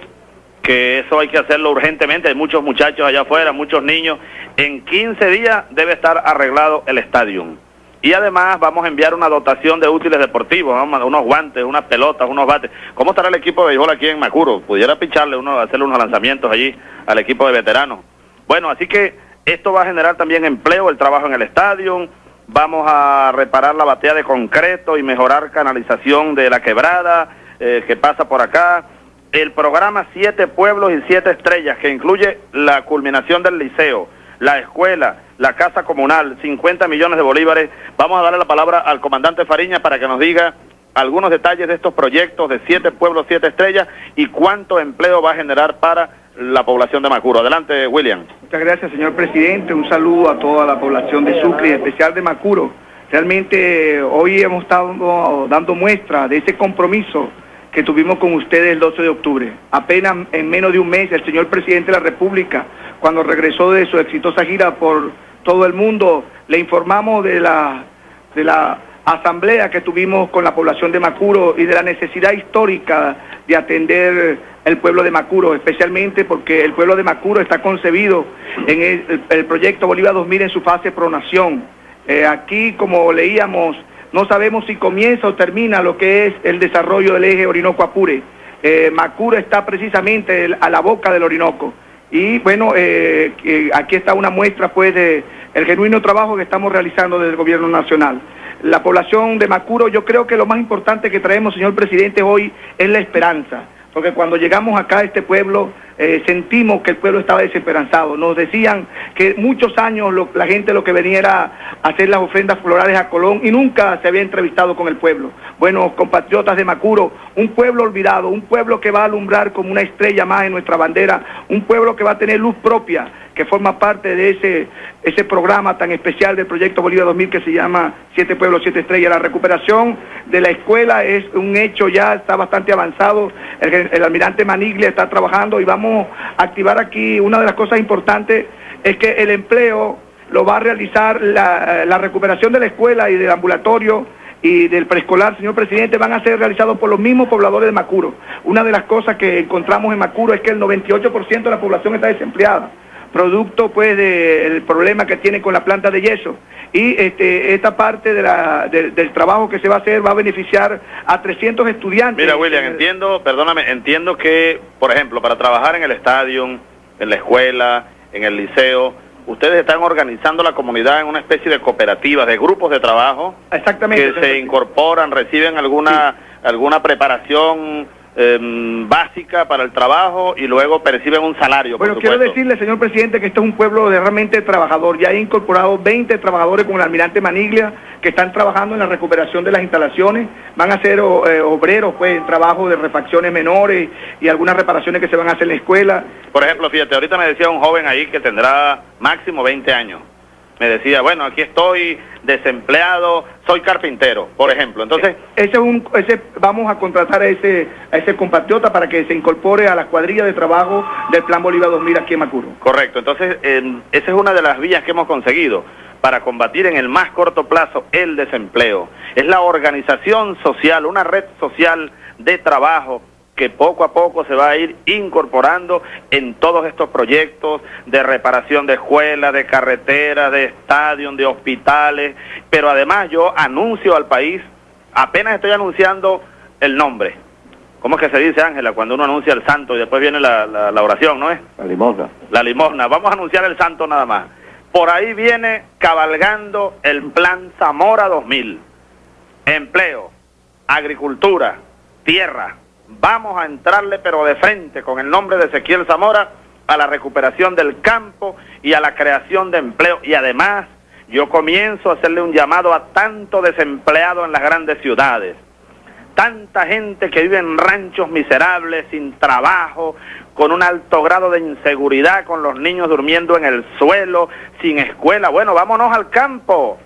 que eso hay que hacerlo urgentemente, hay muchos muchachos allá afuera, muchos niños. En 15 días debe estar arreglado el estadio. Y además vamos a enviar una dotación de útiles deportivos, unos guantes, unas pelotas, unos bates. ¿Cómo estará el equipo de béisbol aquí en Macuro? Pudiera picharle uno, hacerle unos lanzamientos allí al equipo de veteranos. Bueno, así que esto va a generar también empleo, el trabajo en el estadio. Vamos a reparar la batea de concreto y mejorar canalización de la quebrada eh, que pasa por acá. El programa Siete Pueblos y Siete Estrellas, que incluye la culminación del liceo, la escuela, la casa comunal, 50 millones de bolívares. Vamos a darle la palabra al comandante Fariña para que nos diga algunos detalles de estos proyectos de siete pueblos, siete estrellas y cuánto empleo va a generar para la población de Macuro. Adelante, William. Muchas gracias, señor presidente. Un saludo a toda la población de Sucre, en especial de Macuro. Realmente hoy hemos estado dando muestra de ese compromiso que tuvimos con ustedes el 12 de octubre. Apenas en menos de un mes, el señor presidente de la República, cuando regresó de su exitosa gira por todo el mundo, le informamos de la, de la asamblea que tuvimos con la población de Macuro y de la necesidad histórica de atender el pueblo de Macuro, especialmente porque el pueblo de Macuro está concebido en el, proyecto Bolívar 2000 en su fase pronación. Eh, aquí, como leíamos, no sabemos si comienza o termina lo que es el desarrollo del eje Orinoco-Apure. Eh, Macuro está precisamente a la boca del Orinoco. Y bueno, eh, aquí está una muestra pues de genuino trabajo que estamos realizando desde el gobierno nacional. La población de Macuro, yo creo que lo más importante que traemos, señor presidente, hoy es la esperanza porque cuando llegamos acá a este pueblo eh, sentimos que el pueblo estaba desesperanzado. Nos decían que muchos años la gente lo que venía era hacer las ofrendas florales a Colón y nunca se había entrevistado con el pueblo. Bueno, compatriotas de Macuro, un pueblo olvidado, un pueblo que va a alumbrar como una estrella más en nuestra bandera, un pueblo que va a tener luz propia, que forma parte de ese, ese programa tan especial del proyecto Bolívar 2000 que se llama Siete Pueblos, Siete Estrellas. La recuperación de la escuela es un hecho ya, está bastante avanzado. Almirante Maniglia está trabajando y vamos a activar aquí una de las cosas importantes es que el empleo lo va a realizar la, la recuperación de la escuela y del ambulatorio y del preescolar, señor presidente, van a ser realizados por los mismos pobladores de Macuro. Una de las cosas que encontramos en Macuro es que el 98% de la población está desempleada producto pues del problema que tiene con la planta de yeso. Y este, esta parte de la, del trabajo que se va a hacer va a beneficiar a 300 estudiantes. Mira, William, entiendo, perdóname, entiendo que, por ejemplo, para trabajar en el estadio, en la escuela, en el liceo, ustedes están organizando la comunidad en una especie de cooperativas, de grupos de trabajo. Exactamente. Que se incorporan, reciben alguna, alguna preparación Em, básica para el trabajo y luego perciben un salario. Bueno, quiero decirle, señor presidente, que este es un pueblo de realmente trabajador. Ya he incorporado 20 trabajadores con el almirante Maniglia que están trabajando en la recuperación de las instalaciones. Van a ser eh, obreros, pues, en trabajo de refacciones menores y algunas reparaciones que se van a hacer en la escuela. Por ejemplo, fíjate, ahorita me decía un joven ahí que tendrá máximo 20 años me decía, bueno, aquí estoy desempleado, soy carpintero, por ejemplo. Entonces, ese es un, ese, vamos a contratar a ese, a ese compatriota para que se incorpore a la cuadrilla de trabajo del Plan Bolívar 2000 aquí en Macuro. Correcto, entonces esa es una de las vías que hemos conseguido para combatir en el más corto plazo el desempleo. Es la organización social, una red social de trabajo que poco a poco se va a ir incorporando en todos estos proyectos de reparación de escuelas, de carreteras, de estadios, de hospitales, pero además yo anuncio al país, apenas estoy anunciando el nombre. ¿Cómo es que se dice, Ángela, cuando uno anuncia el santo y después viene la, la oración, no es? La limosna. La limosna. Vamos a anunciar el santo nada más. Por ahí viene cabalgando el plan Zamora 2000. Empleo, agricultura, tierra, vamos a entrarle pero de frente con el nombre de Ezequiel Zamora a la recuperación del campo y a la creación de empleo. Y además yo comienzo a hacerle un llamado a tanto desempleado en las grandes ciudades, tanta gente que vive en ranchos miserables, sin trabajo, con un alto grado de inseguridad, con los niños durmiendo en el suelo, sin escuela. Bueno, vámonos al campo.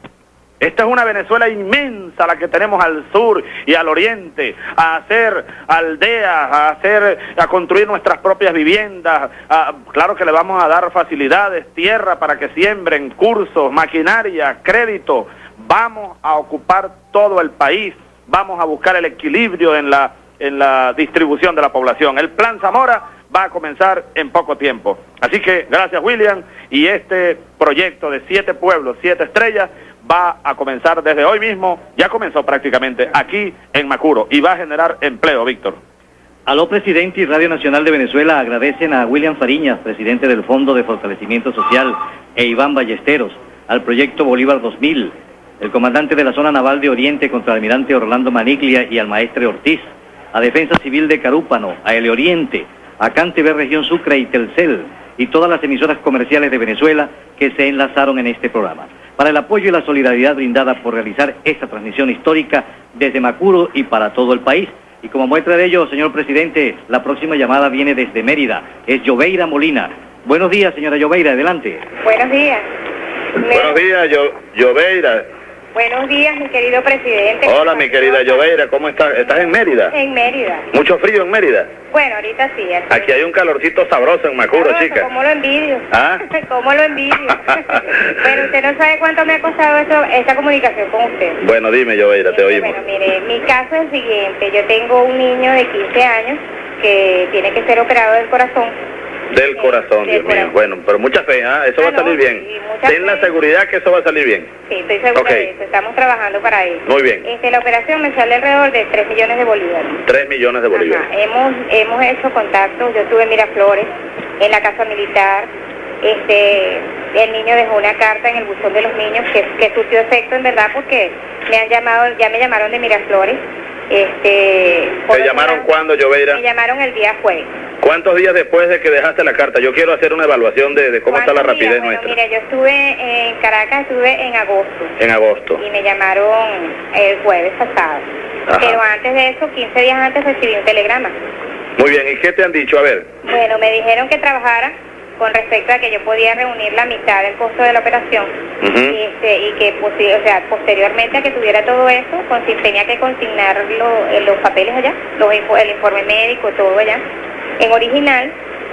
Esta es una Venezuela inmensa la que tenemos al sur y al oriente, a hacer aldeas, a hacer, a construir nuestras propias viviendas. claro que le vamos a dar facilidades, tierra para que siembren, cursos, maquinaria, crédito. Vamos a ocupar todo el país, vamos a buscar el equilibrio en la en la distribución de la población. El plan Zamora va a comenzar en poco tiempo. Así que gracias William y este proyecto de siete pueblos, siete estrellas, va a comenzar desde hoy mismo, ya comenzó prácticamente aquí en Macuro y va a generar empleo, Víctor. Aló Presidente y Radio Nacional de Venezuela agradecen a William Fariñas, presidente del Fondo de Fortalecimiento Social, e Iván Ballesteros, al proyecto Bolívar 2000, el comandante de la zona naval de Oriente contra el almirante Orlando Maniglia y al maestre Ortiz, a Defensa Civil de Carúpano, a El Oriente, a CanTV Región Sucre y Telcel, y todas las emisoras comerciales de Venezuela que se enlazaron en este programa, para el apoyo y la solidaridad brindada por realizar esta transmisión histórica desde Macuro y para todo el país. Y como muestra de ello, señor presidente, la próxima llamada viene desde Mérida, es Lloveira Molina. Buenos días, señora Lloveira, adelante. Buenos días. Buenos días, yo, Lloveira. Buenos días, mi querido presidente. Hola, mi querida Lloveira, ¿cómo estás? ¿Estás en Mérida? En Mérida. ¿Mucho frío en Mérida? Bueno, ahorita sí. así Aquí hay un calorcito sabroso en Macuro, Sabroso, chica. ¿Cómo lo envidio? ¿Ah? ¿Cómo lo envidio? Pero usted no sabe cuánto me ha costado eso, esta comunicación con usted. Bueno, dime, Lloveira, te oímos. Bueno, mire, mi caso es el siguiente. Yo tengo un niño de 15 años que tiene que ser operado del corazón. Del corazón, Dios mío. Bueno, pero mucha fe, ¿ah? Eso va a salir bien. Ten la seguridad que eso va a salir bien. Sí, estoy segura Ok. de eso. Estamos trabajando para eso. Muy bien. Este, la operación me sale alrededor de 3 millones de bolívares. 3 millones de bolívares. Ajá, Hemos, hemos hecho contactos, yo estuve en Miraflores, en la casa militar, este, el niño dejó una carta en el buzón de los niños que, que surtió efecto en verdad porque me han llamado, ya me llamaron de Miraflores, este, ¿Te llamaron cuándo, Lloveira? me llamaron el día jueves. ¿Cuántos días después de que dejaste la carta? Yo quiero hacer una evaluación de, de cómo está la ¿Cuántos días? rapidez Bueno, nuestra. mira, yo estuve en Caracas, estuve en agosto En agosto. y me llamaron el jueves pasado. Ajá. Pero antes de eso, 15 días antes recibí un telegrama. Muy bien, ¿y qué te han dicho? A ver. Bueno, me dijeron que trabajara con respecto a que yo podía reunir la mitad del costo de la operación y, este, y que o sea, posteriormente a que tuviera todo eso, consi- tenía que consignar lo- eh, los papeles allá, los el informe médico, todo allá, en original,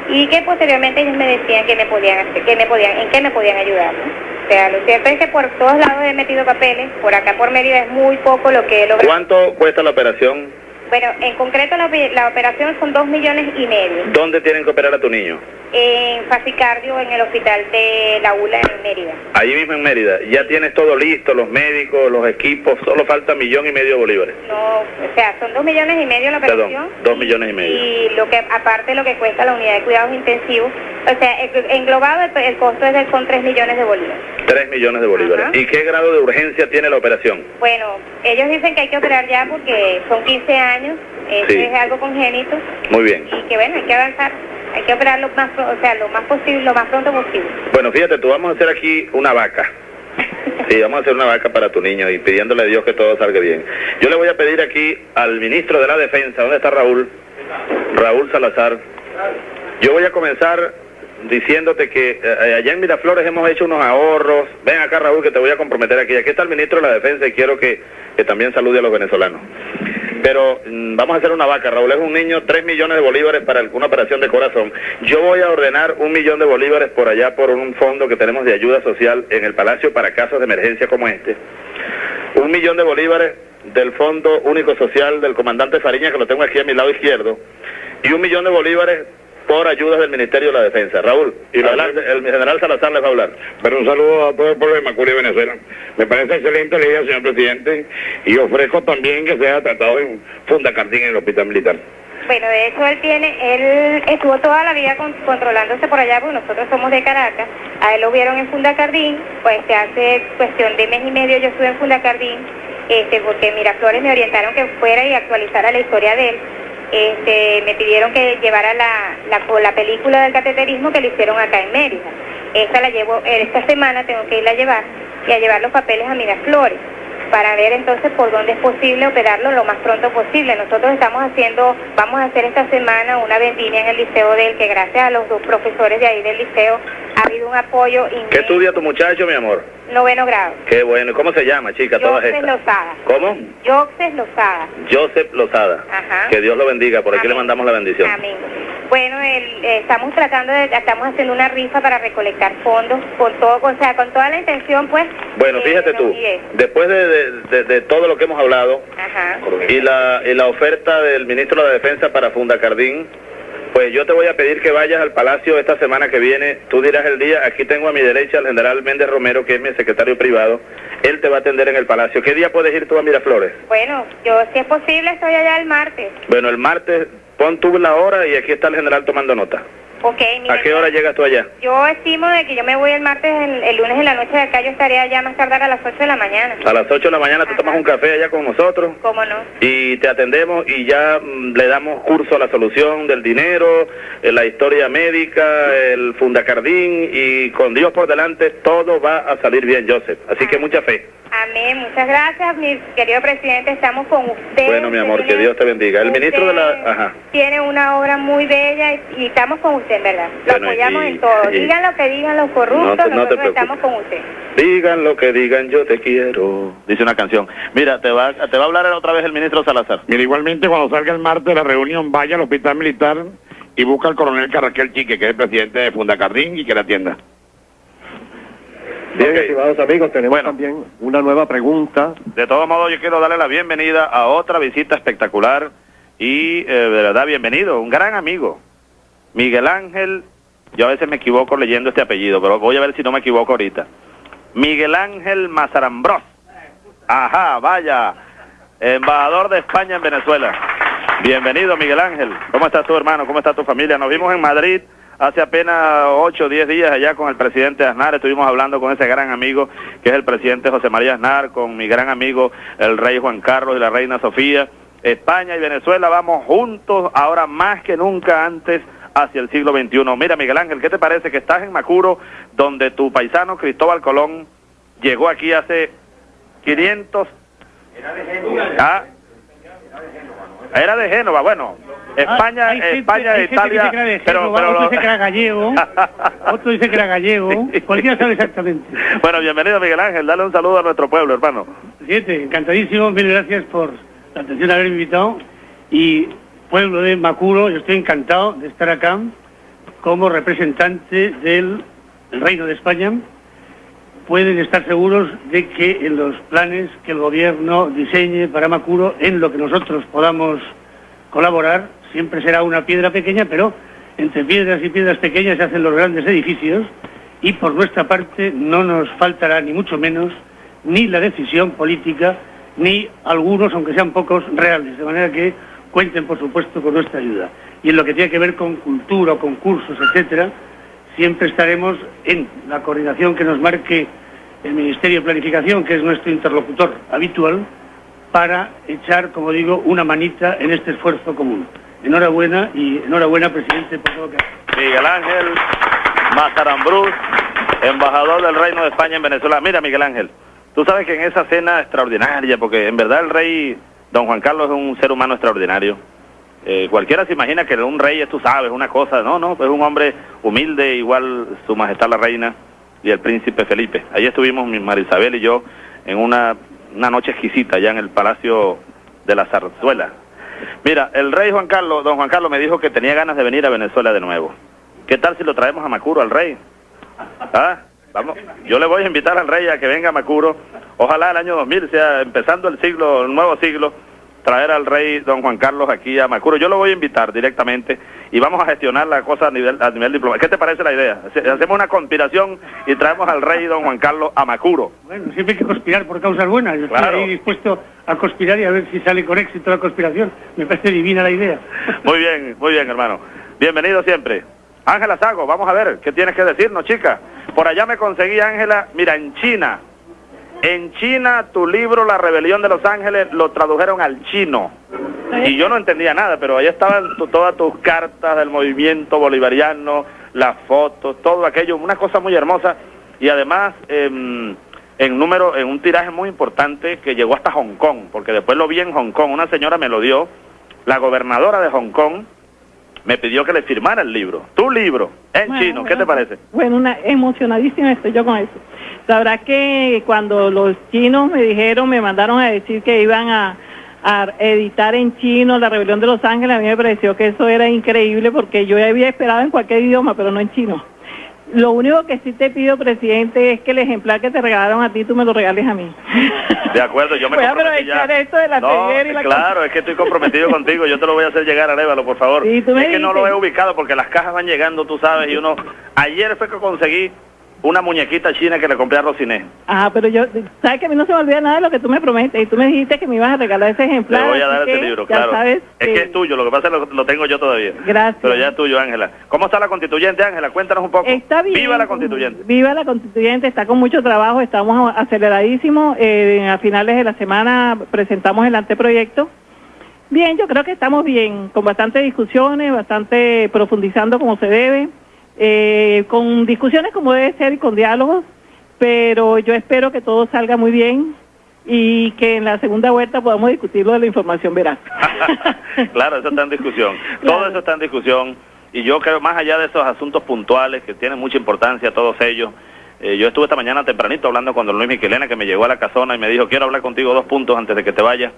y que posteriormente ellos me decían que me podían hacer, que me podían, en qué me podían ayudar. ¿no? O sea, lo cierto es que por todos lados he metido papeles, por acá por Mérida es muy poco lo que he logrado. ¿Cuánto cuesta la operación? Bueno, en concreto la, la operación son dos millones y medio. ¿Dónde tienen que operar a tu niño? En Facicardio, en el hospital de La ULA en Mérida. Allí mismo en Mérida. Ya tienes todo listo, los médicos, los equipos, solo falta millón y medio de bolívares. No, o sea, son dos millones y medio la operación. Perdón, dos millones y medio. Y lo que, aparte lo que cuesta la unidad de cuidados intensivos, o sea, en- englobado el, el costo es de, son tres millones de bolívares. Tres millones de bolívares. Ajá. ¿Y qué grado de urgencia tiene la operación? Bueno, ellos dicen que hay que operar ya porque son 15 años, eso Sí. es algo congénito, Muy bien. y que bueno, hay que avanzar, hay que operar lo más, o sea, lo más posible, lo más pronto posible. Bueno, fíjate, tú vamos a hacer aquí una vaca. Sí, vamos a hacer una vaca para tu niño y pidiéndole a Dios que todo salga bien. Yo le voy a pedir aquí al ministro de la Defensa, ¿dónde está Raúl? Raúl Salazar. Yo voy a comenzar diciéndote que eh, allá en Miraflores hemos hecho unos ahorros. Ven acá, Raúl, que te voy a comprometer aquí. Aquí está el ministro de la Defensa y quiero que, que también salude a los venezolanos. Pero mm, vamos a hacer una vaca. Raúl es un niño, 3 millones de bolívares para una operación de corazón. Yo voy a ordenar un millón de bolívares por allá por un fondo que tenemos de ayuda social en el Palacio para casos de emergencia como este. Un millón de bolívares del Fondo Único Social del comandante Fariña, que lo tengo aquí a mi lado izquierdo, y un millón de bolívares por ayudas del Ministerio de la Defensa. Raúl, y adelante, el general Salazar les va a hablar. Pero un saludo a todo el pueblo de Macuri y Venezuela. Me parece excelente la idea, señor presidente, y ofrezco también que sea tratado en Fundacardín, en el Hospital Militar. Bueno, de hecho él tiene, él estuvo toda la vida con- controlándose por allá, porque nosotros somos de Caracas, a él lo vieron en Fundacardín, pues este, hace cuestión de mes y medio yo estuve en Fundacardín, este, porque Miraflores me orientaron que fuera y actualizara la historia de él, este, me pidieron que llevara la, la, la película del cateterismo que le hicieron acá en Mérida, esta la llevo, esta semana tengo que irla a llevar y a llevar los papeles a Miraflores para ver entonces por dónde es posible operarlo lo más pronto posible. Nosotros estamos haciendo, vamos a hacer esta semana una vendimia en el liceo de él, que gracias a los dos profesores de ahí del liceo ha habido un apoyo ¿Qué inmenso. estudia tu muchacho, mi amor? Noveno grado. Qué bueno. ¿Y ¿Cómo se llama, chica, todas estas? Lozada. ¿Cómo? Joxes Lozada. Joseph Lozada. Ajá. Que Dios lo bendiga. Por aquí le mandamos la bendición. Amén. Bueno, el- eh, estamos tratando de, estamos haciendo una rifa para recolectar fondos con todo, o sea, con toda la intención, pues. Bueno, fíjate tú, después de, de- de- de todo lo que hemos hablado Ajá. y la, y la oferta del ministro de la Defensa para Fundacardín, Pues yo te voy a pedir que vayas al Palacio esta semana que viene. Tú dirás el día. Aquí tengo a mi derecha al general Méndez Romero, que es mi secretario privado. Él te va a atender en el Palacio. ¿Qué día puedes ir tú a Miraflores? Bueno, yo si es posible estoy allá el martes. Bueno, el martes pon tú la hora y aquí está el general tomando nota. Ok, mira, ¿A qué hora llegas tú allá? yo estimo de que yo me voy el martes, el, el lunes en la noche de acá, yo estaré allá más tardar a las 8 de la mañana. A las 8 de la mañana tú tomas un café allá con nosotros ¿Cómo no? y te atendemos y ya mm, le damos curso a la solución del dinero, eh, la historia médica, el fundacardín y con Dios por delante todo va a salir bien, Joseph. Así que mucha fe. Amén, muchas gracias, mi querido presidente, estamos con usted. Bueno, mi amor, que Dios te bendiga. El ministro de la... Ajá. Tiene una obra muy bella y, y estamos con usted, en ¿verdad? Lo Bueno, apoyamos y- en todo. y- Digan lo que digan los corruptos, No te- no te nosotros preocupes. estamos con usted. Digan lo que digan, yo te quiero. Dice una canción. Mira, te va, te va a hablar otra vez el ministro Salazar. Mira, igualmente cuando salga el martes de la reunión, vaya al hospital militar y busca al coronel Carraquel Chique, que es el presidente de Fundacardín y que le atienda. Bien, estimados amigos, tenemos también una nueva pregunta. De todos modos, yo quiero darle la bienvenida a otra visita espectacular y eh, de verdad bienvenido, un gran amigo, Miguel Ángel, yo a veces me equivoco leyendo este apellido, pero voy a ver si no me equivoco ahorita. Miguel Ángel Mazarambros. Ajá, vaya, embajador de España en Venezuela. Bienvenido, Miguel Ángel. ¿Cómo estás tu hermano? ¿Cómo está tu familia? Nos vimos en Madrid hace apenas 8 o 10 días allá con el presidente Aznar. Estuvimos hablando con ese gran amigo que es el presidente José María Aznar, con mi gran amigo el rey Juan Carlos y la reina Sofía. España y Venezuela vamos juntos ahora más que nunca antes hacia el siglo XXI. Mira, Miguel Ángel, ¿qué te parece que estás en Macuro, donde tu paisano Cristóbal Colón llegó aquí hace 500... Ah, era de Génova, bueno. España, gente- España, hay gente que Italia, pero, otro dice que era gallego, otro dice que era gallego, cualquiera sabe exactamente. Bueno, bienvenido Miguel Ángel, dale un saludo a nuestro pueblo, hermano. Presidente, encantadísimo, mil gracias por la atención de haberme invitado. Y pueblo de Macuro, yo estoy encantado de estar acá como representante del Reino de España. Pueden estar seguros de que en los planes que el gobierno diseñe para Macuro, en lo que nosotros podamos colaborar, siempre será una piedra pequeña, pero entre piedras y piedras pequeñas se hacen los grandes edificios y por nuestra parte no nos faltará ni mucho menos ni la decisión política ni algunos, aunque sean pocos, reales, de manera que cuenten por supuesto con nuestra ayuda. Y en lo que tiene que ver con cultura, concursos, etcétera, siempre estaremos en la coordinación que nos marque el Ministerio de Planificación, que es nuestro interlocutor habitual, para echar, como digo, una manita en este esfuerzo común. Enhorabuena y enhorabuena, presidente, por todo. Miguel Ángel Mazarambruz, embajador del Reino de España en Venezuela. Mira, Miguel Ángel, tú sabes que en esa cena extraordinaria, porque en verdad el rey don Juan Carlos es un ser humano extraordinario. Eh, cualquiera se imagina que un rey es, tú sabes, una cosa. No, no, es un hombre humilde, igual su majestad la reina y el príncipe Felipe. Ahí estuvimos mi Marisabel y yo en una, una noche exquisita allá en el Palacio de la Zarzuela. Mira, el rey Juan Carlos, don Juan Carlos me dijo que tenía ganas de venir a Venezuela de nuevo. ¿Qué tal si lo traemos a Macuro al rey? ¿Ah? Vamos, yo le voy a invitar al rey a que venga a Macuro. Ojalá el año 2000 sea empezando el siglo, el nuevo siglo, traer al rey don Juan Carlos aquí a Macuro. Yo lo voy a invitar directamente y vamos a gestionar la cosa a nivel, a nivel diplomático. ¿Qué te parece la idea? Hace- Hacemos una conspiración y traemos al rey don Juan Carlos a Macuro. Bueno, siempre hay que conspirar por causas buenas. Yo Claro. estoy ahí dispuesto a conspirar y a ver si sale con éxito la conspiración. Me parece divina la idea. Muy bien, muy bien, hermano. Bienvenido siempre. Ángela Sago, vamos a ver, ¿qué tienes que decirnos, chica? Por allá me conseguí, Ángela, mira, en China. En China, tu libro La Rebelión de los Ángeles lo tradujeron al chino. Y yo no entendía nada, pero ahí estaban tu- todas tus cartas del movimiento bolivariano, las fotos, todo aquello, una cosa muy hermosa. Y además, em, en número, en un tiraje muy importante que llegó hasta Hong Kong, porque después lo vi en Hong Kong, una señora me lo dio, la gobernadora de Hong Kong me pidió que le firmara el libro, tu libro, en Bueno, chino, ¿qué te parece? Bueno, una, emocionadísima estoy yo con eso. Sabrá que cuando los chinos me dijeron, me mandaron a decir que iban a, a editar en chino La Rebelión de los Ángeles, a mí me pareció que eso era increíble porque yo había esperado en cualquier idioma, pero no en chino. Lo único que sí te pido, presidente, es que el ejemplar que te regalaron a ti, tú me lo regales a mí. De acuerdo, yo me Voy a comprometí ya. aprovechar esto de la No, y la claro, es que estoy comprometido contigo, yo te lo voy a hacer llegar a Révalo, por favor. Sí, tú me es que no lo he ubicado porque las cajas van llegando, tú sabes, y uno... Ayer fue que conseguí una muñequita china que le compré a Rosiné. Ah, pero yo, sabes que a mí no se me olvida nada de lo que tú me prometes y tú me dijiste que me ibas a regalar ese ejemplar. voy a dar ese libro, claro. sabes es que es tuyo, lo que pasa es que lo, lo tengo yo todavía. Gracias. Pero ya es tuyo, Ángela. ¿Cómo está la constituyente, Ángela? Cuéntanos un poco. Está bien. Viva la constituyente. Viva la constituyente, está con mucho trabajo, estamos aceleradísimos. eh, a finales de la semana presentamos el anteproyecto. Bien, yo creo que estamos bien, con bastantes discusiones, bastante profundizando como se debe, eh, con discusiones como debe ser y con diálogos, pero yo espero que todo salga muy bien y que en la segunda vuelta podamos discutir lo de la información veraz. claro, eso está en discusión. Todo eso está en discusión. Y yo creo, más allá de esos asuntos puntuales que tienen mucha importancia, todos ellos, eh, yo estuve esta mañana tempranito hablando con don Luis Miquelena, que me llegó a la casona y me dijo, quiero hablar contigo dos puntos antes de que te vayas.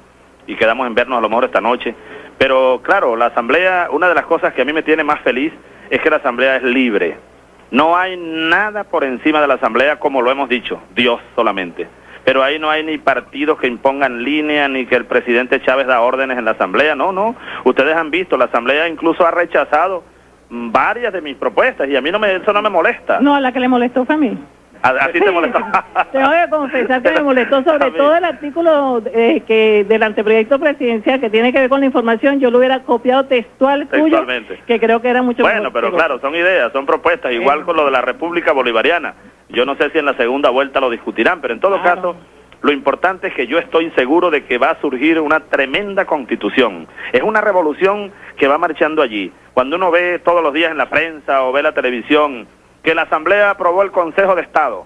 Y quedamos en vernos a lo mejor esta noche. Pero claro, la asamblea, una de las cosas que a mí me tiene más feliz es que la asamblea es libre. No hay nada por encima de la asamblea como lo hemos dicho, Dios solamente. Pero ahí no hay ni partidos que impongan línea, ni que el presidente Chávez da órdenes en la asamblea, no, no. Ustedes han visto, la asamblea incluso ha rechazado varias de mis propuestas y a mí no me, eso no me molesta. No, a la que le molestó fue a mí. A, a ti te molesta. Tengo que confesar que me molestó sobre todo el artículo eh, que del anteproyecto presidencial que tiene que ver con la información. Yo lo hubiera copiado textual tuyo, Textualmente. que creo que era mucho Bueno, mejor. pero claro, son ideas, son propuestas, igual con lo de la República Bolivariana. Yo no sé si en la segunda vuelta lo discutirán, pero en todo caso, lo importante es que yo estoy seguro de que va a surgir una tremenda constitución. Es una revolución que va marchando allí. Cuando uno ve todos los días en la prensa o ve la televisión que la Asamblea aprobó el Consejo de Estado,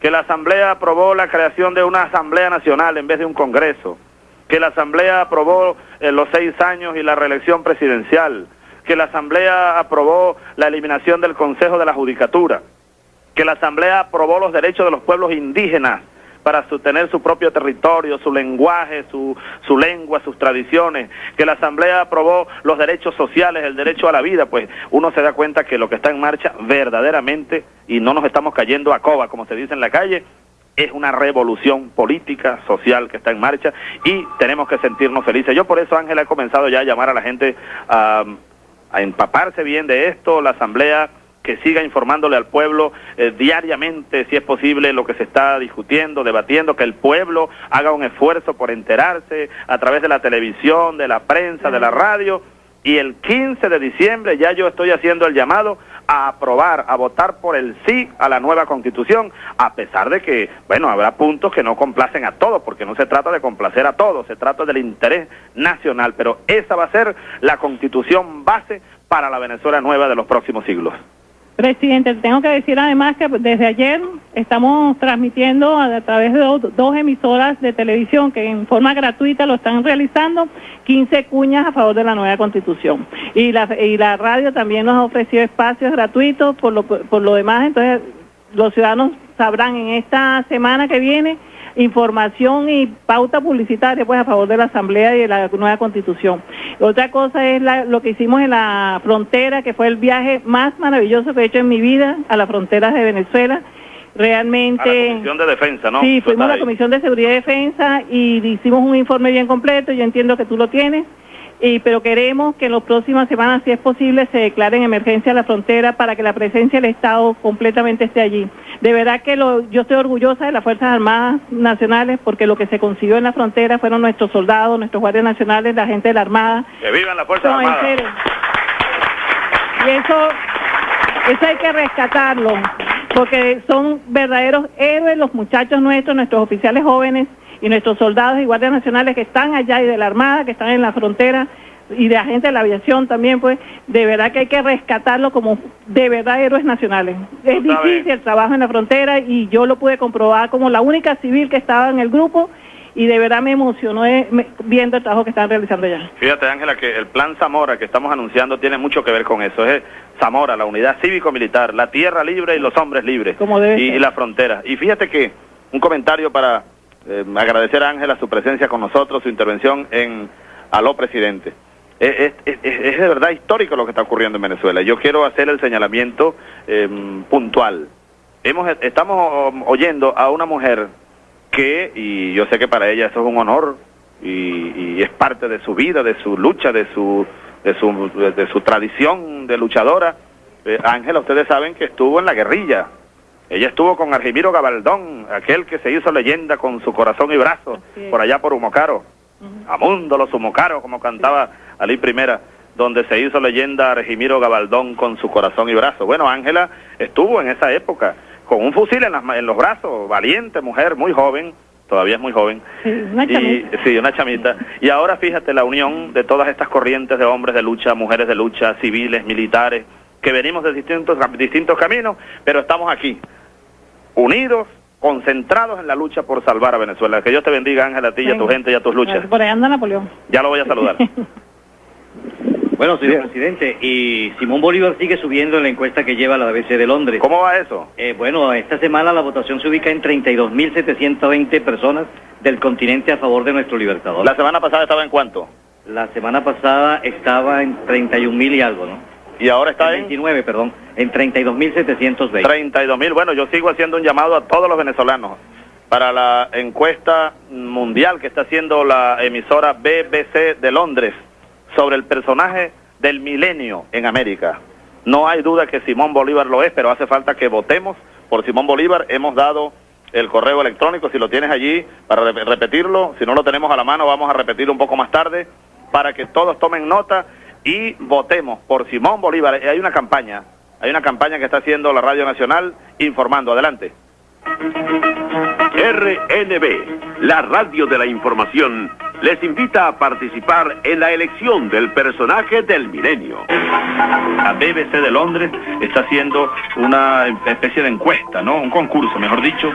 que la Asamblea aprobó la creación de una Asamblea Nacional en vez de un Congreso, que la Asamblea aprobó eh, los seis años y la reelección presidencial, que la Asamblea aprobó la eliminación del Consejo de la Judicatura, que la Asamblea aprobó los derechos de los pueblos indígenas para su- tener su propio territorio, su lenguaje, su, su lengua, sus tradiciones, que la Asamblea aprobó los derechos sociales, el derecho a la vida, pues uno se da cuenta que lo que está en marcha verdaderamente, y no nos estamos cayendo a coba, como se dice en la calle, es una revolución política, social que está en marcha y tenemos que sentirnos felices. Yo por eso, Ángela, he comenzado ya a llamar a la gente a, a empaparse bien de esto, la Asamblea que siga informándole al pueblo eh, diariamente, si es posible, lo que se está discutiendo, debatiendo, que el pueblo haga un esfuerzo por enterarse a través de la televisión, de la prensa, de la radio. Y el 15 de diciembre ya yo estoy haciendo el llamado a aprobar, a votar por el sí a la nueva constitución, a pesar de que, bueno, habrá puntos que no complacen a todos, porque no se trata de complacer a todos, se trata del interés nacional, pero esa va a ser la constitución base para la Venezuela nueva de los próximos siglos. Presidente, tengo que decir además que desde ayer estamos transmitiendo a, través de dos, dos emisoras de televisión que en forma gratuita lo están realizando 15 cuñas a favor de la nueva constitución. Y la, y la radio también nos ha ofrecido espacios gratuitos por lo, por lo demás, entonces los ciudadanos sabrán en esta semana que viene información y pauta publicitaria pues a favor de la Asamblea y de la nueva Constitución. Otra cosa es la- lo que hicimos en la frontera, que fue el viaje más maravilloso que he hecho en mi vida a las fronteras de Venezuela. A la Realmente... Comisión de Defensa, ¿no? Sí, fuimos a la. Comisión de Seguridad y Defensa y hicimos un informe bien completo, yo entiendo que tú lo tienes, y, pero queremos que en las próximas semanas, si es posible, se declare en emergencia la frontera para que la presencia del Estado completamente esté allí. De verdad que lo, yo estoy orgullosa de las Fuerzas Armadas Nacionales porque lo que se consiguió en la frontera fueron nuestros soldados, nuestros guardias nacionales, la gente de la Armada, Que vivan las Fuerzas no, Armadas. Y eso, eso hay que rescatarlo, porque son verdaderos héroes los muchachos nuestros, nuestros oficiales jóvenes y nuestros soldados y guardias nacionales que están allá y de la Armada, que están en la frontera y de la gente de la aviación también, pues de verdad que hay que rescatarlo como de verdad héroes nacionales. Es difícil el trabajo en la frontera y yo lo pude comprobar como la única civil que estaba en el grupo y de verdad me emocionó eh, viendo el trabajo que están realizando allá. Fíjate, Ángela, que el plan Zamora que estamos anunciando tiene mucho que ver con eso. Es Zamora, la unidad cívico-militar, la tierra libre y los hombres libres. Como debe y, ser. y la frontera. Y fíjate que un comentario para eh, agradecer a Ángela su presencia con nosotros, su intervención en Aló Presidente. es, es- es- es de verdad histórico lo que está ocurriendo en Venezuela. Yo quiero hacer el señalamiento eh, puntual. Hemos, estamos oyendo a una mujer que, y yo sé que para ella eso es un honor y, y es parte de su vida, de su lucha, de su, de su, de su tradición de luchadora. Eh, Ángela, ustedes saben que estuvo en la guerrilla. Ella estuvo con Argimiro Gabaldón, aquel que se hizo leyenda con su corazón y brazo, por allá por Humocaro. Amundo los Humocaro, como cantaba Ali Primera, donde se hizo leyenda Argimiro Gabaldón con su corazón y brazo. Bueno, Ángela estuvo en esa época con un fusil en, las en los brazos, valiente mujer, muy joven, todavía es muy joven. una Y, chamita. sí, una chamita. Y ahora fíjate la unión de todas estas corrientes de hombres de lucha, mujeres de lucha, civiles, militares, que venimos de distintos, distintos caminos, pero estamos aquí, unidos, concentrados en la lucha por salvar a Venezuela. Que Dios te bendiga, Ángela, a ti y a tu gente y a tus luchas. Por ahí anda Napoleón. Ya lo voy a saludar. Bueno, señor presidente, y Simón Bolívar sigue subiendo en la encuesta que lleva la BBC de Londres. ¿Cómo va eso? Eh, bueno, esta semana la votación se ubica en 32.720 personas del continente a favor de nuestro libertador. La semana pasada estaba en cuánto? La semana pasada estaba en 31.000 y algo, ¿no? Y ahora está en 29, perdón, en 32.720. 32 mil. Bueno, yo sigo haciendo un llamado a todos los venezolanos para la encuesta mundial que está haciendo la emisora BBC de Londres sobre el personaje del milenio en América. No hay duda que Simón Bolívar lo es, pero hace falta que votemos por Simón Bolívar. Hemos dado el correo electrónico, si lo tienes allí, para re- repetirlo. Si no lo tenemos a la mano, vamos a repetirlo un poco más tarde, para que todos tomen nota y votemos por Simón Bolívar. Eh, Hay una campaña, hay una campaña que está haciendo la Radio Nacional informando. Adelante. RNB, la radio de la información, les invita a participar en la elección del personaje del milenio. La BBC de Londres está haciendo una especie de encuesta, ¿no? Un concurso, mejor dicho,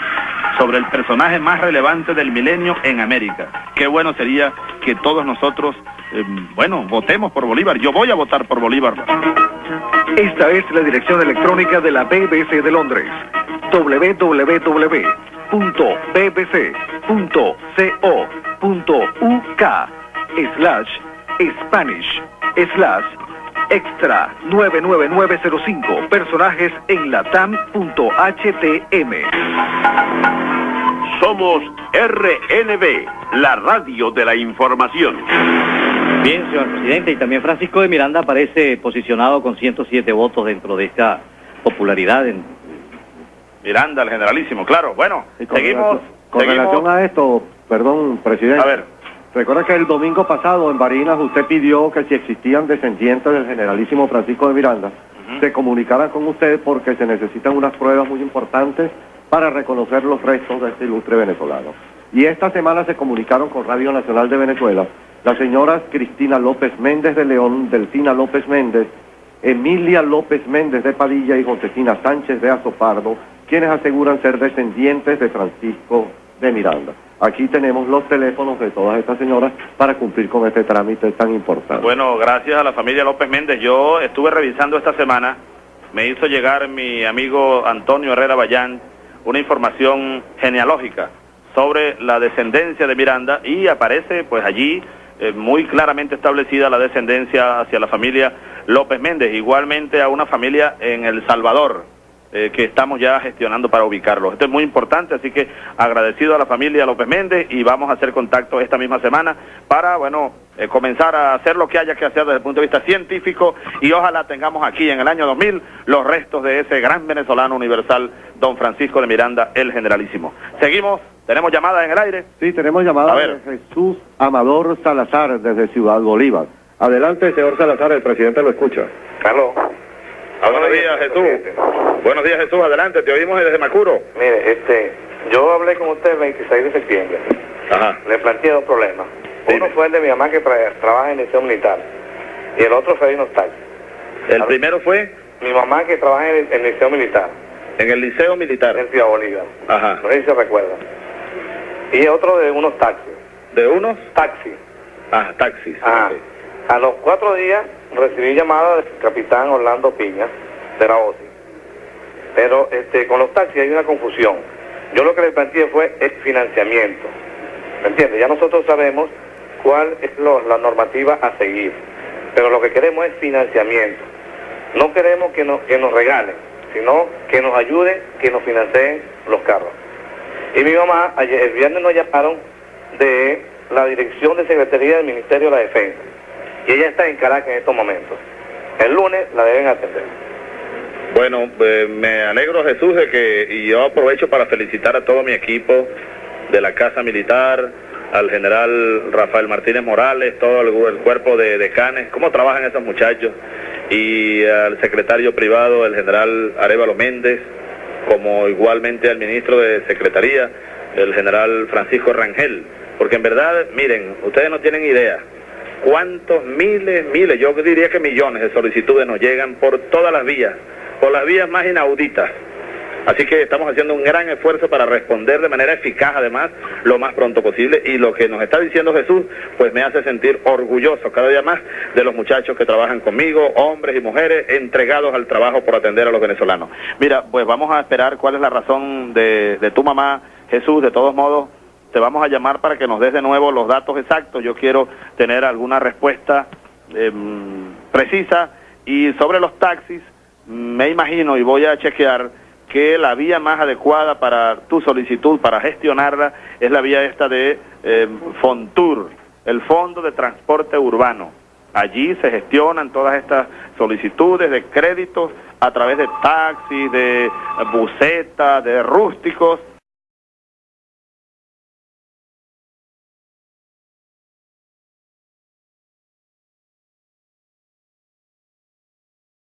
sobre el personaje más relevante del milenio en América. Qué bueno sería que todos nosotros, eh, bueno, votemos por Bolívar. Yo voy a votar por Bolívar. Esta es la dirección electrónica de la BBC de Londres. www.bbc.co.uk slash Spanish slash extra 99905 personajes en latam.htm. Somos RNB, la radio de la información. Bien, señor presidente, y también Francisco de Miranda aparece posicionado con 107 votos dentro de esta popularidad. En... Miranda, el generalísimo, claro. Bueno, con seguimos. relación- Con seguimos. relación a esto, perdón, presidente. A ver. Recuerda que el domingo pasado en Barinas usted pidió que si existían descendientes del generalísimo Francisco de Miranda, se comunicaran con usted porque se necesitan unas pruebas muy importantes para reconocer los restos de este ilustre venezolano. Y esta semana se comunicaron con Radio Nacional de Venezuela las señoras Cristina López Méndez de León, Delfina López Méndez, Emilia López Méndez de Padilla y Josefina Sánchez de Azopardo, quienes aseguran ser descendientes de Francisco de Miranda. Aquí tenemos los teléfonos de todas estas señoras para cumplir con este trámite tan importante. Bueno, gracias a la familia López Méndez. Yo estuve revisando esta semana, me hizo llegar mi amigo Antonio Herrera Bayán una información genealógica sobre la descendencia de Miranda y aparece pues allí eh, muy claramente establecida la descendencia hacia la familia López Méndez, igualmente a una familia en El Salvador, eh, que estamos ya gestionando para ubicarlos. Esto es muy importante, así que agradecido a la familia López Méndez y vamos a hacer contacto esta misma semana para, bueno, eh, comenzar a hacer lo que haya que hacer desde el punto de vista científico y ojalá tengamos aquí en el año 2000 los restos de ese gran venezolano universal, don Francisco de Miranda, el generalísimo. Seguimos, tenemos llamada en el aire. Sí, tenemos llamada A ver. de Jesús Amador Salazar desde Ciudad Bolívar. Adelante, señor Salazar, el presidente lo escucha. Carlos. Buenos días, Jesús. Buenos días, Jesús. Adelante, te oímos desde Macuro. Mire, este, yo hablé con usted el 26 de septiembre. Ajá. Le planteé dos problemas. Uno fue el de mi mamá que tra- trabaja en el liceo militar. Y el otro fue de unos taxis. El primero fue Mi mamá que trabaja en el, en el liceo militar. en el Liceo Militar. En Ciudad Bolívar. Ajá. No sé si se recuerda. Y otro de unos taxis. ¿De unos? Taxis. Ah, taxis. Ajá. A los cuatro días recibí llamada del capitán Orlando Piña, de la OSI. Pero este, con los taxis hay una confusión. Yo lo que le planteé fue el financiamiento. ¿Me entiende? Ya nosotros sabemos cuál es lo- la normativa a seguir. pero lo que queremos es financiamiento. No queremos que nos, que nos regalen, sino que nos ayuden, que nos financien los carros. Y mi mamá, ayer, el viernes nos llamaron de la Dirección de Secretaría del Ministerio de la Defensa. Y ella está en Caracas en estos momentos. El lunes la deben atender. Bueno, eh, me alegro Jesús de que, y yo aprovecho para felicitar a todo mi equipo de la Casa Militar, al general Rafael Martínez Morales, todo el, el cuerpo de decanes, cómo trabajan esos muchachos, y al secretario privado, el general Arevalo Méndez, como igualmente al ministro de Secretaría, el general Francisco Rangel, porque en verdad, miren, ustedes no tienen idea cuántos miles, miles, yo diría que millones de solicitudes nos llegan por todas las vías, por las vías más inauditas. Así que estamos haciendo un gran esfuerzo para responder de manera eficaz, además, lo más pronto posible. Y lo que nos está diciendo Jesús, pues me hace sentir orgulloso cada día más de los muchachos que trabajan conmigo, hombres y mujeres, entregados al trabajo por atender a los venezolanos. Mira, pues vamos a esperar cuál es la razón de, de tu mamá, Jesús. De todos modos, te vamos a llamar para que nos des de nuevo los datos exactos. Yo quiero tener alguna respuesta eh, precisa. Y sobre los taxis, me imagino y voy a chequear que la vía más adecuada para tu solicitud, para gestionarla, es la vía esta de eh, Fontur, el Fondo de Transporte Urbano. Allí se gestionan todas estas solicitudes de créditos a través de taxis, de busetas, de rústicos,